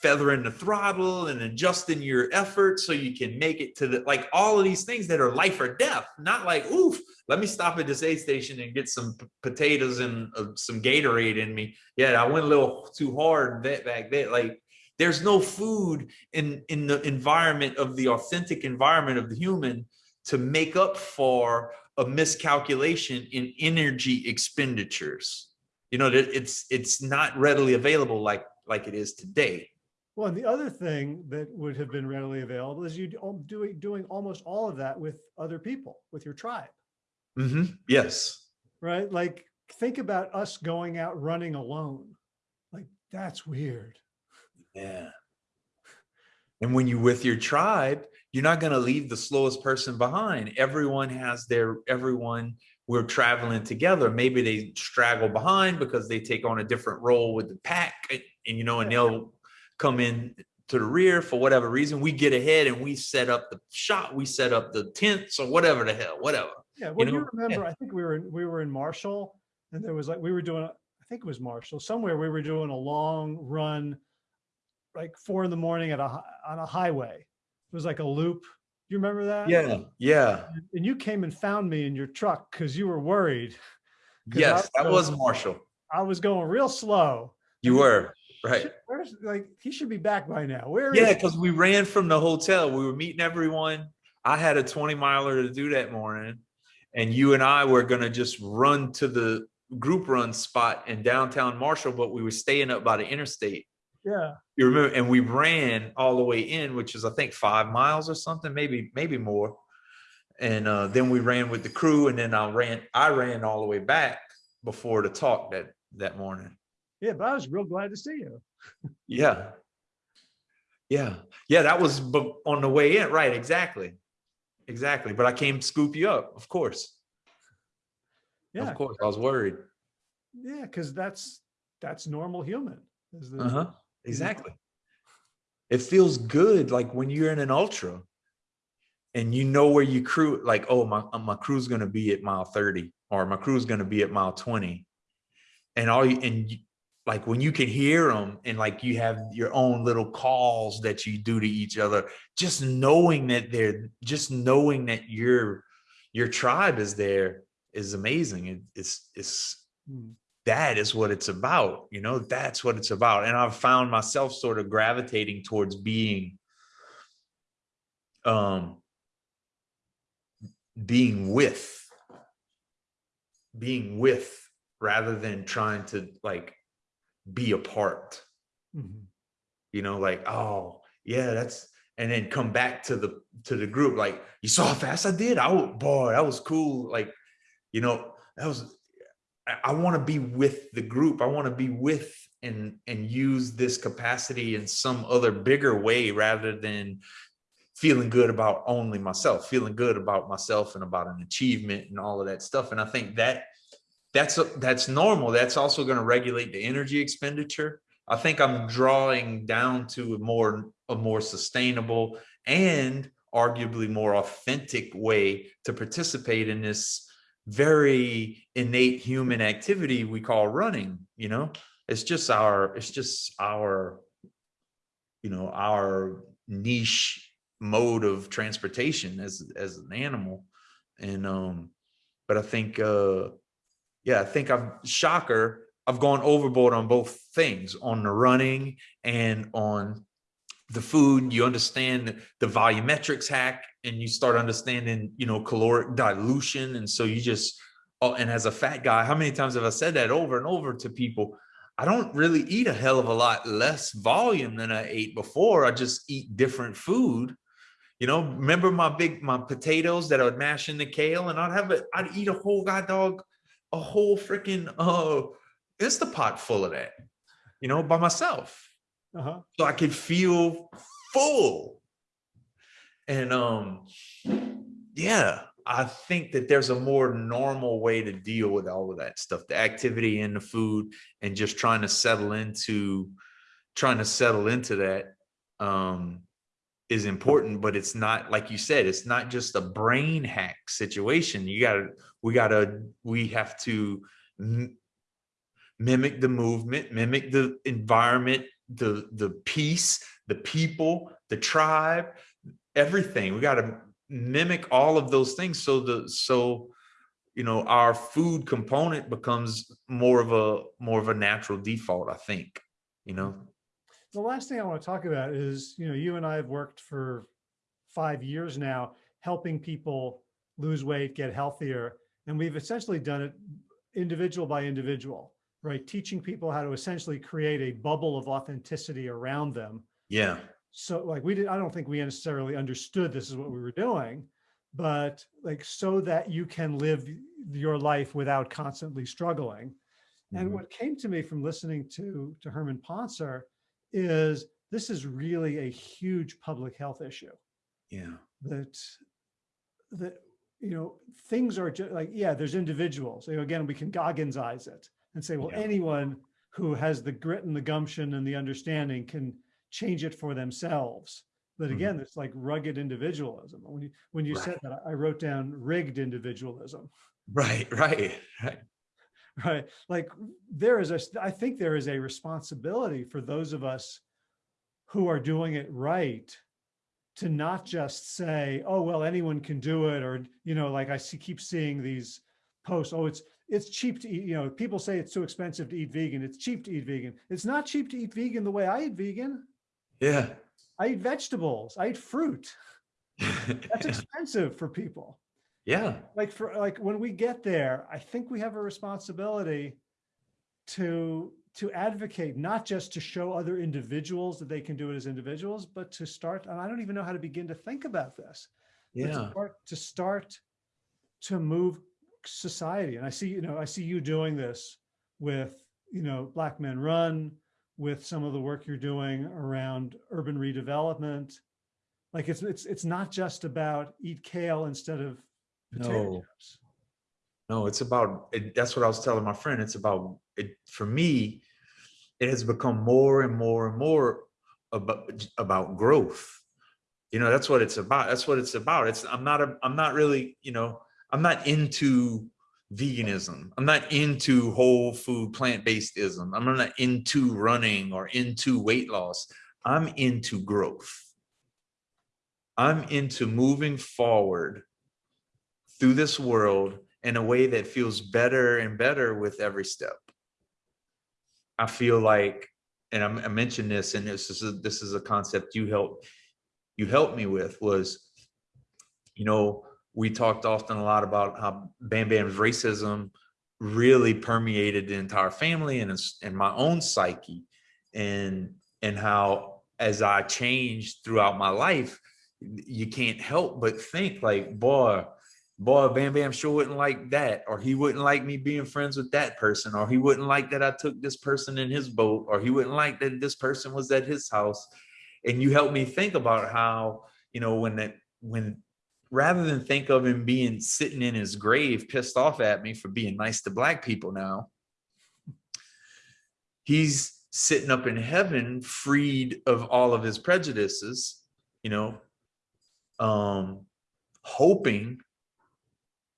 feathering the throttle and adjusting your effort so you can make it to the like all of these things that are life or death not like oof let me stop at this aid station and get some potatoes and uh, some gatorade in me. Yeah i went a little too hard that back there like there's no food in in the environment of the authentic environment of the human to make up for a miscalculation in energy expenditures. You know that it's it's not readily available like like it is today well, and the other thing that would have been readily available is you doing doing almost all of that with other people, with your tribe. Mm -hmm. Yes. Right. Like think about us going out running alone. Like that's weird. Yeah. And when you're with your tribe, you're not going to leave the slowest person behind. Everyone has their, everyone, we're traveling together. Maybe they straggle behind because they take on a different role with the pack and, and you know, and they'll come in to the rear for whatever reason. We get ahead and we set up the shot, we set up the tents or whatever the hell, whatever. Yeah, well, you, know? you remember, yeah. I think we were in, we were in Marshall and there was like, we were doing, I think it was Marshall, somewhere we were doing a long run, like four in the morning at a, on a highway. It was like a loop. You remember that? Yeah, yeah. And you came and found me in your truck because you were worried. Yes, was that was Marshall. I was going real slow. You were. Right. Where's like he should be back by now. Where yeah, because we ran from the hotel. We were meeting everyone. I had a 20 miler to do that morning. And you and I were gonna just run to the group run spot in downtown Marshall, but we were staying up by the interstate. Yeah. You remember, and we ran all the way in, which is I think five miles or something, maybe, maybe more. And uh, then we ran with the crew, and then I ran, I ran all the way back before the talk that that morning. Yeah, but I was real glad to see you. yeah. Yeah. Yeah, that was on the way in. Right. Exactly. Exactly. But I came scoop you up, of course. Yeah. Of course. I was worried. Yeah, because that's that's normal human. Uh-huh. Exactly. It feels good like when you're in an ultra and you know where you crew like, oh, my my crew's gonna be at mile 30 or my crew's gonna be at mile 20. And all you and like when you can hear them and like you have your own little calls that you do to each other just knowing that they're just knowing that your your tribe is there is amazing. It, it's it's hmm. that is what it's about you know? That's what it's about. And i've found myself sort of gravitating towards being um being with being with rather than trying to like be a part. Mm -hmm. You know, like, oh yeah, that's and then come back to the to the group like you saw how fast I did. Oh boy, that was cool. Like, you know, that was I, I want to be with the group. I want to be with and and use this capacity in some other bigger way rather than feeling good about only myself, feeling good about myself and about an achievement and all of that stuff. And I think that that's that's normal. That's also going to regulate the energy expenditure. I think I'm drawing down to a more a more sustainable and arguably more authentic way to participate in this very innate human activity we call running you know it's just our it's just our you know our niche mode of transportation as as an animal and um but i think uh yeah, I think I've shocker. I've gone overboard on both things on the running and on the food. You understand the volumetrics hack and you start understanding, you know, caloric dilution. And so you just, oh, and as a fat guy, how many times have I said that over and over to people? I don't really eat a hell of a lot less volume than I ate before. I just eat different food. You know, remember my big, my potatoes that I would mash in the kale and I'd have it, I'd eat a whole god dog a whole freaking uh Instapot full of that, you know, by myself. Uh-huh. So I could feel full. And um, yeah, I think that there's a more normal way to deal with all of that stuff, the activity and the food, and just trying to settle into trying to settle into that um is important, but it's not like you said, it's not just a brain hack situation. You gotta, we gotta, we have to mimic the movement, mimic the environment, the the peace, the people, the tribe, everything. We gotta mimic all of those things so the so you know our food component becomes more of a more of a natural default, I think, you know. The last thing I want to talk about is, you know, you and I have worked for five years now, helping people lose weight, get healthier. And we've essentially done it individual by individual, right? Teaching people how to essentially create a bubble of authenticity around them. Yeah. So like we did, I don't think we necessarily understood this is what we were doing, but like so that you can live your life without constantly struggling. And Mhm. what came to me from listening to, to Herman Pontzer is this is really a huge public health issue Yeah. that, that, you know, things are just like, yeah, there's individuals, know, again, we can Goggins eyes it and say, well, Yeah. anyone who has the grit and the gumption and the understanding can change it for themselves. But Mhm. again, it's like rugged individualism. When you, when you said that, I wrote down rigged individualism. Right, right, right. right? Like there is a, I think there is a responsibility for those of us who are doing it right to not just say, oh, well, anyone can do it. Or, you know, like I see, keep seeing these posts, oh, it's, it's cheap to eat, you know, people say it's too expensive to eat vegan. It's cheap to eat vegan. It's not cheap to eat vegan the way I eat vegan. Yeah. I eat vegetables, I eat fruit. That's expensive for people. Yeah. like for like when we get there, I think we have a responsibility to to advocate not just to show other individuals that they can do it as individuals, but to start. And I don't even know how to begin to think about this. but to Yeah. start to start to move society. And I see, you know, I see you doing this with, you know, Black Men Run, with some of the work you're doing around urban redevelopment. Like it's it's it's not just about eat kale instead of potato No. chips. No, it's about, it, that's what I was telling my friend. It's about, it, for me, it has become more and more and more about, about growth. You know, that's what it's about. That's what it's about. It's, I'm not, a, I'm not really, you know, I'm not into veganism. I'm not into whole food, plant-based ism. I'm not into running or into weight loss. I'm into growth. I'm into moving forward through this world in a way that feels better and better with every step. I feel like, and I mentioned this, and this is a, this is a concept you helped you helped me with was, you know, we talked often a lot about how Bam Bam's racism really permeated the entire family and and my own psyche, and and how as I changed throughout my life, you can't help but think like, boy, boy, Bam Bam sure wouldn't like that, or he wouldn't like me being friends with that person, or he wouldn't like that I took this person in his boat, or he wouldn't like that this person was at his house. And you helped me think about how, you know, when that when rather than think of him being sitting in his grave pissed off at me for being nice to black people now, he's sitting up in heaven freed of all of his prejudices, you know, um, hoping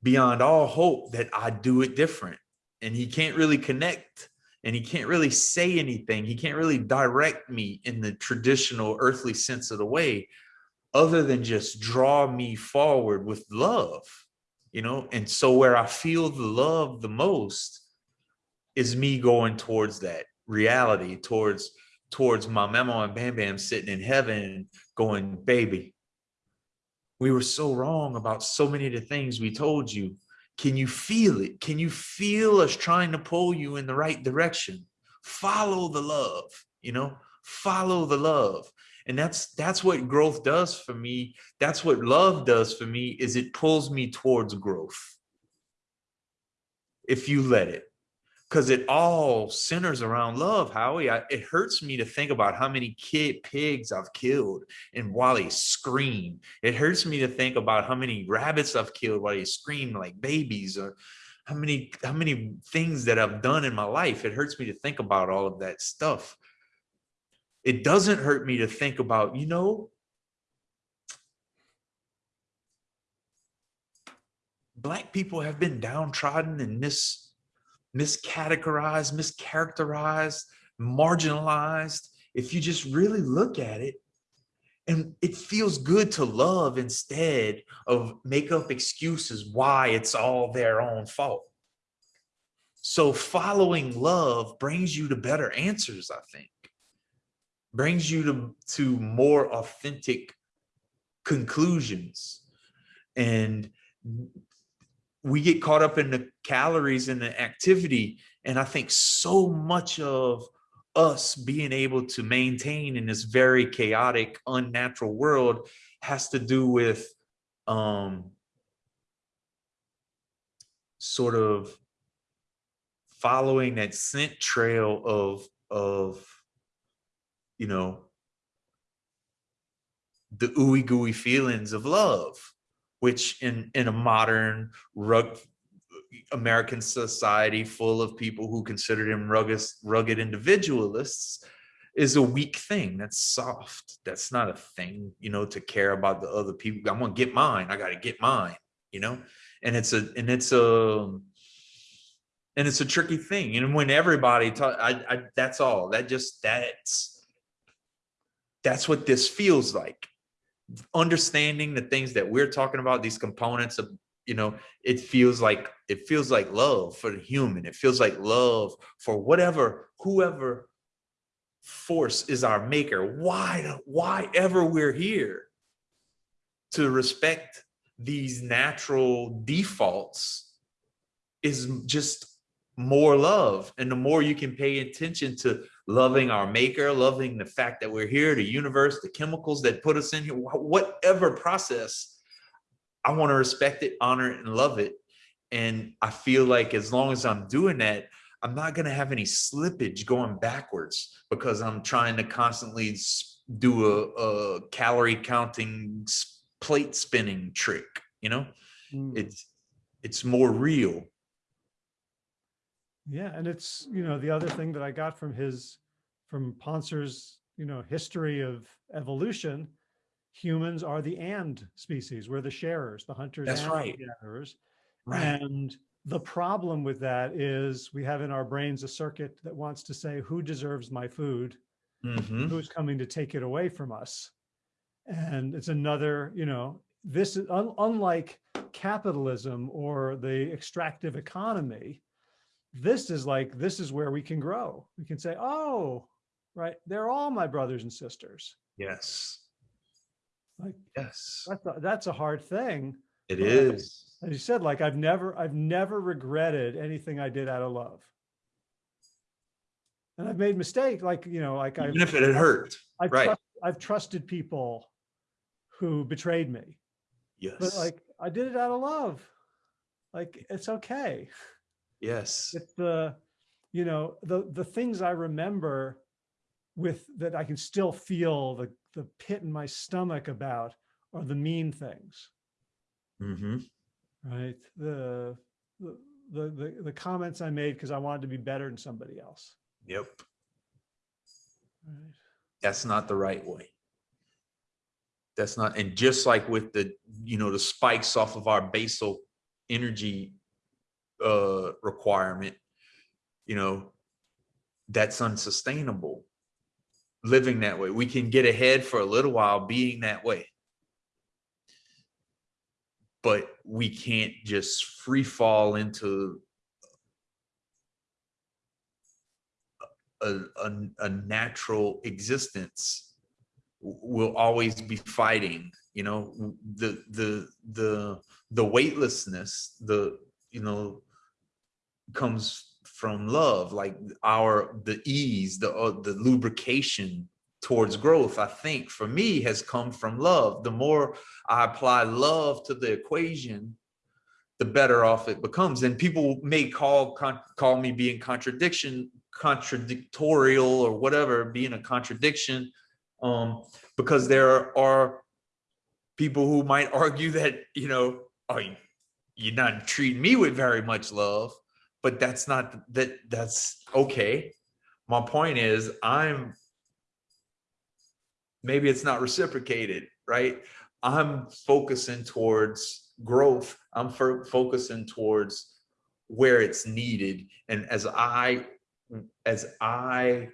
beyond all hope that I do it different. And he can't really connect and he can't really say anything. He can't really direct me in the traditional earthly sense of the way other than just draw me forward with love, you know? And so where I feel the love the most is me going towards that reality, towards towards my memo and Bam Bam sitting in heaven going, baby, we were so wrong about so many of the things we told you. Can you feel it? Can you feel us trying to pull you in the right direction? Follow the love, you know, follow the love. And that's that's what growth does for me. That's what love does for me is it pulls me towards growth. if you let it because it all centers around love howie. I, it hurts me to think about how many kid pigs i've killed and while they scream. It hurts me to think about how many rabbits i've killed while they scream like babies or how many how many things that i've done in my life. It hurts me to think about all of that stuff. It doesn't hurt me to think about you know black people have been downtrodden and mis miscategorized, mischaracterized, marginalized. If you just really look at it, and it feels good to love instead of make up excuses why it's all their own fault. So following love brings you to better answers, I think. Brings you to, to more authentic conclusions. And we get caught up in the calories and the activity. And I think so much of us being able to maintain in this very chaotic, unnatural world has to do with um, sort of following that scent trail of, of, you know, the ooey gooey feelings of love which in in a modern rug American society full of people who consider them rugged rugged individualists is a weak thing. That's soft. That's not a thing, you know, to care about the other people. I'm gonna get mine. I gotta get mine, you know, and it's a and it's a and it's a tricky thing. And when everybody talk, I, I that's all. That just that's that's what this feels like understanding the things that we're talking about, these components of, you know, it feels like, it feels like love for the human. It feels like love for whatever, whoever force is our maker. Why, why ever we're here to respect these natural defaults is just more love. And the more you can pay attention to loving our maker, loving the fact that we're here, the universe, the chemicals that put us in here, whatever process, I want to respect it, honor it, and love it. And I feel like as long as I'm doing that, I'm not going to have any slippage going backwards because I'm trying to constantly do a, a calorie counting plate spinning trick. You know, mm. it's it's more real yeah, and it's, you know, the other thing that I got from his, from Pontzer's, you know, history of evolution, humans are the and species. We're the sharers, the hunters That's and right. the gatherers. Right. And the problem with that is we have in our brains a circuit that wants to say, who deserves my food? Mhm. Who's coming to take it away from us? And it's another, you know, this is un unlike capitalism or the extractive economy, this is like, this is where we can grow. We can say, oh, right, they're all my brothers and sisters. Yes. Like, yes, that's a, that's a hard thing. it is. As you said, like I've never, I've never regretted anything I did out of love. And I've made mistake, like, you know, like I've, Even if it had hurt, I've, right. trust, I've trusted people who betrayed me, Yes. but like I did it out of love. Like, it's okay. Yes, it's the you know the the things i remember with that i can still feel the the pit in my stomach about are the mean things. Hmm right? The the the the, the comments i made because i wanted to be better than somebody else. Yep. right. That's not the right way. That's not, and just like with the, you know, the spikes off of our basal energy uh, requirement, you know, that's unsustainable living that way. We can get ahead for a little while being that way. But we can't just free fall into a, a, a natural existence. We'll always be fighting, you know, the, the, the, the weightlessness, the, you know, comes from love, like our the ease, the uh, the lubrication towards growth. I think for me has come from love. The more I apply love to the equation, the better off it becomes. And people may call call me being contradiction, contradictorial, or whatever, being a contradiction, um, because there are people who might argue that you know, oh, you- you're not treating me with very much love, but that's not that. That's okay. My point is, I'm maybe it's not reciprocated, right? I'm focusing towards growth. I'm fo- focusing towards where it's needed. And as I, as I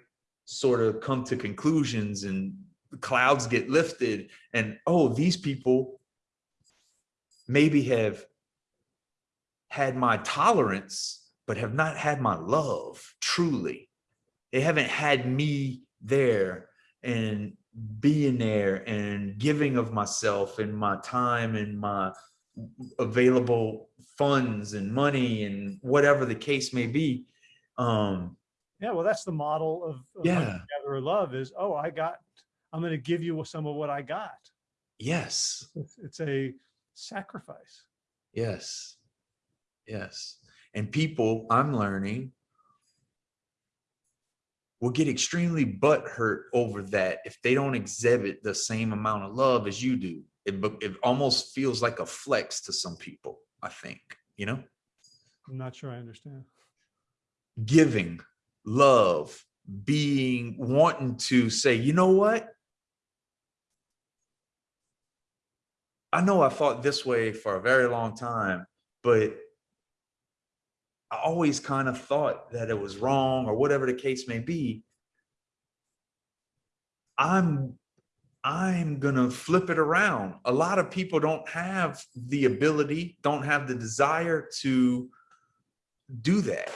sort of come to conclusions and clouds get lifted and, oh, these people maybe have had my tolerance, but have not had my love truly. They haven't had me there and being there and giving of myself and my time and my available funds and money and whatever the case may be. Um, Yeah, well, that's the model of, of Yeah. gatherer love is, oh, I got, I'm going to give you some of what I got. yes, It's, it's a sacrifice. yes, yes. And people, I'm learning, will get extremely butthurt over that if they don't exhibit the same amount of love as you do. It, it almost feels like a flex to some people, I think, you know? I'm not sure I understand. giving, love, being, wanting to say, you know what? I know I thought this way for a very long time, but I always kind of thought that it was wrong or whatever the case may be. I'm I'm gonna flip it around. A lot of people don't have the ability, don't have the desire to do that.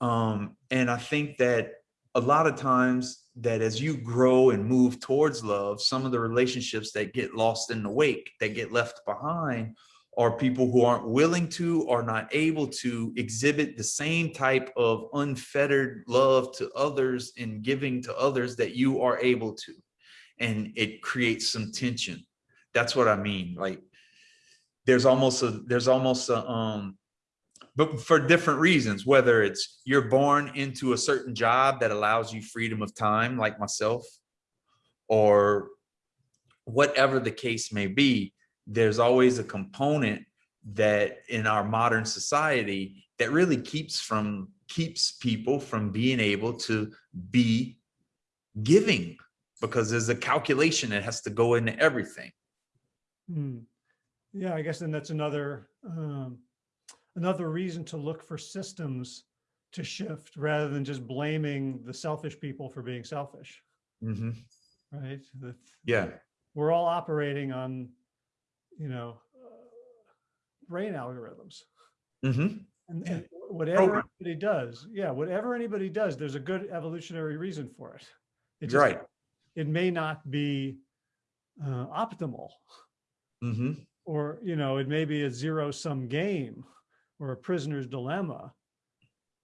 Um, and I think that a lot of times that as you grow and move towards love, some of the relationships that get lost in the wake, that get left behind, are people who aren't willing to or not able to exhibit the same type of unfettered love to others and giving to others that you are able to. And it creates some tension. That's what I mean. Like there's almost a there's almost a um but for different reasons, whether it's you're born into a certain job that allows you freedom of time, like myself, or whatever the case may be, there's always a component that in our modern society that really keeps from keeps people from being able to be giving because there's a calculation that has to go into everything. Hmm. Yeah, I guess then that's another, um, another reason to look for systems to shift rather than just blaming the selfish people for being selfish, Mhm. right? That Yeah. We're all operating on, you know, uh, brain algorithms. Mhm. And, and whatever Program. anybody does, yeah, whatever anybody does, there's a good evolutionary reason for it. It just- Right. It may not be uh, optimal. Mhm. or you know it may be a zero sum game or a prisoner's dilemma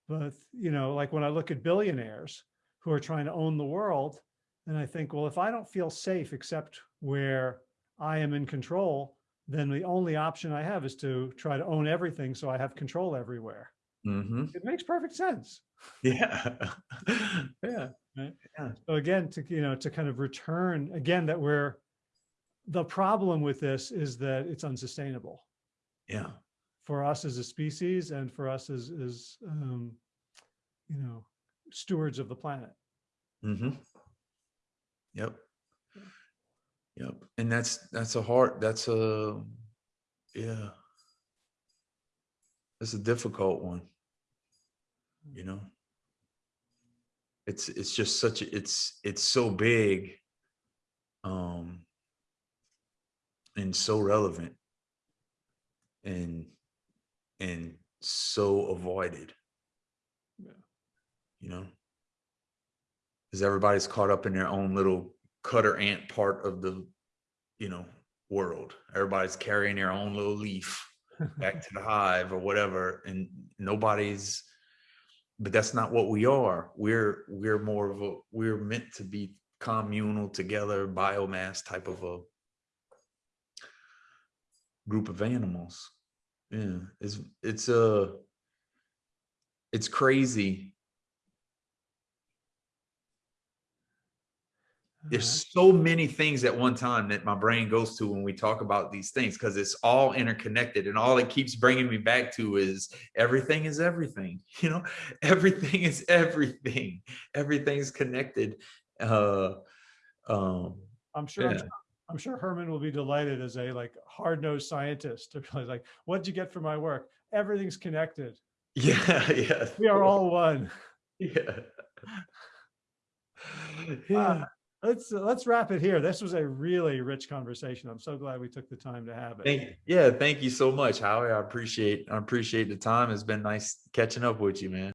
but you know like when i look at billionaires who are trying to own the world and i think well if i don't feel safe except where i am in control then the only option i have is to try to own everything so i have control everywhere Mhm. it makes perfect sense Yeah. Yeah. so again to you know to kind of return again that we're the problem with this is that it's unsustainable Yeah. for us as a species and for us as, as, um, you know, stewards of the planet. Mm-hmm. Yep. Yep. And that's, that's a hard, that's a, yeah. That's a difficult one. You know? It's, it's just such, a it's, it's so big. Um, and so relevant. And, and so avoided. Yeah. You know? because everybody's caught up in their own little cutter ant part of the you know world everybody's carrying their own little leaf back to the hive or whatever and nobody's but that's not what we are we're we're more of a we're meant to be communal together biomass type of a group of animals Yeah, it's it's uh it's crazy. There's so many things at one time that my brain goes to when we talk about these things because it's all interconnected and all it keeps bringing me back to is everything is everything you know everything is everything everything's connected uh um I'm sure, I'm Yeah. sure- I'm sure Herman will be delighted as a like hard-nosed scientist to realize like, what'd you get for my work? Everything's connected. yeah yeah We are all one. yeah yeah Let's, let's wrap it here. This was a really rich conversation. I'm so glad we took the time to have it. Thank yeah, thank you so much, Howie. I appreciate I appreciate the time. It's been nice catching up with you, man.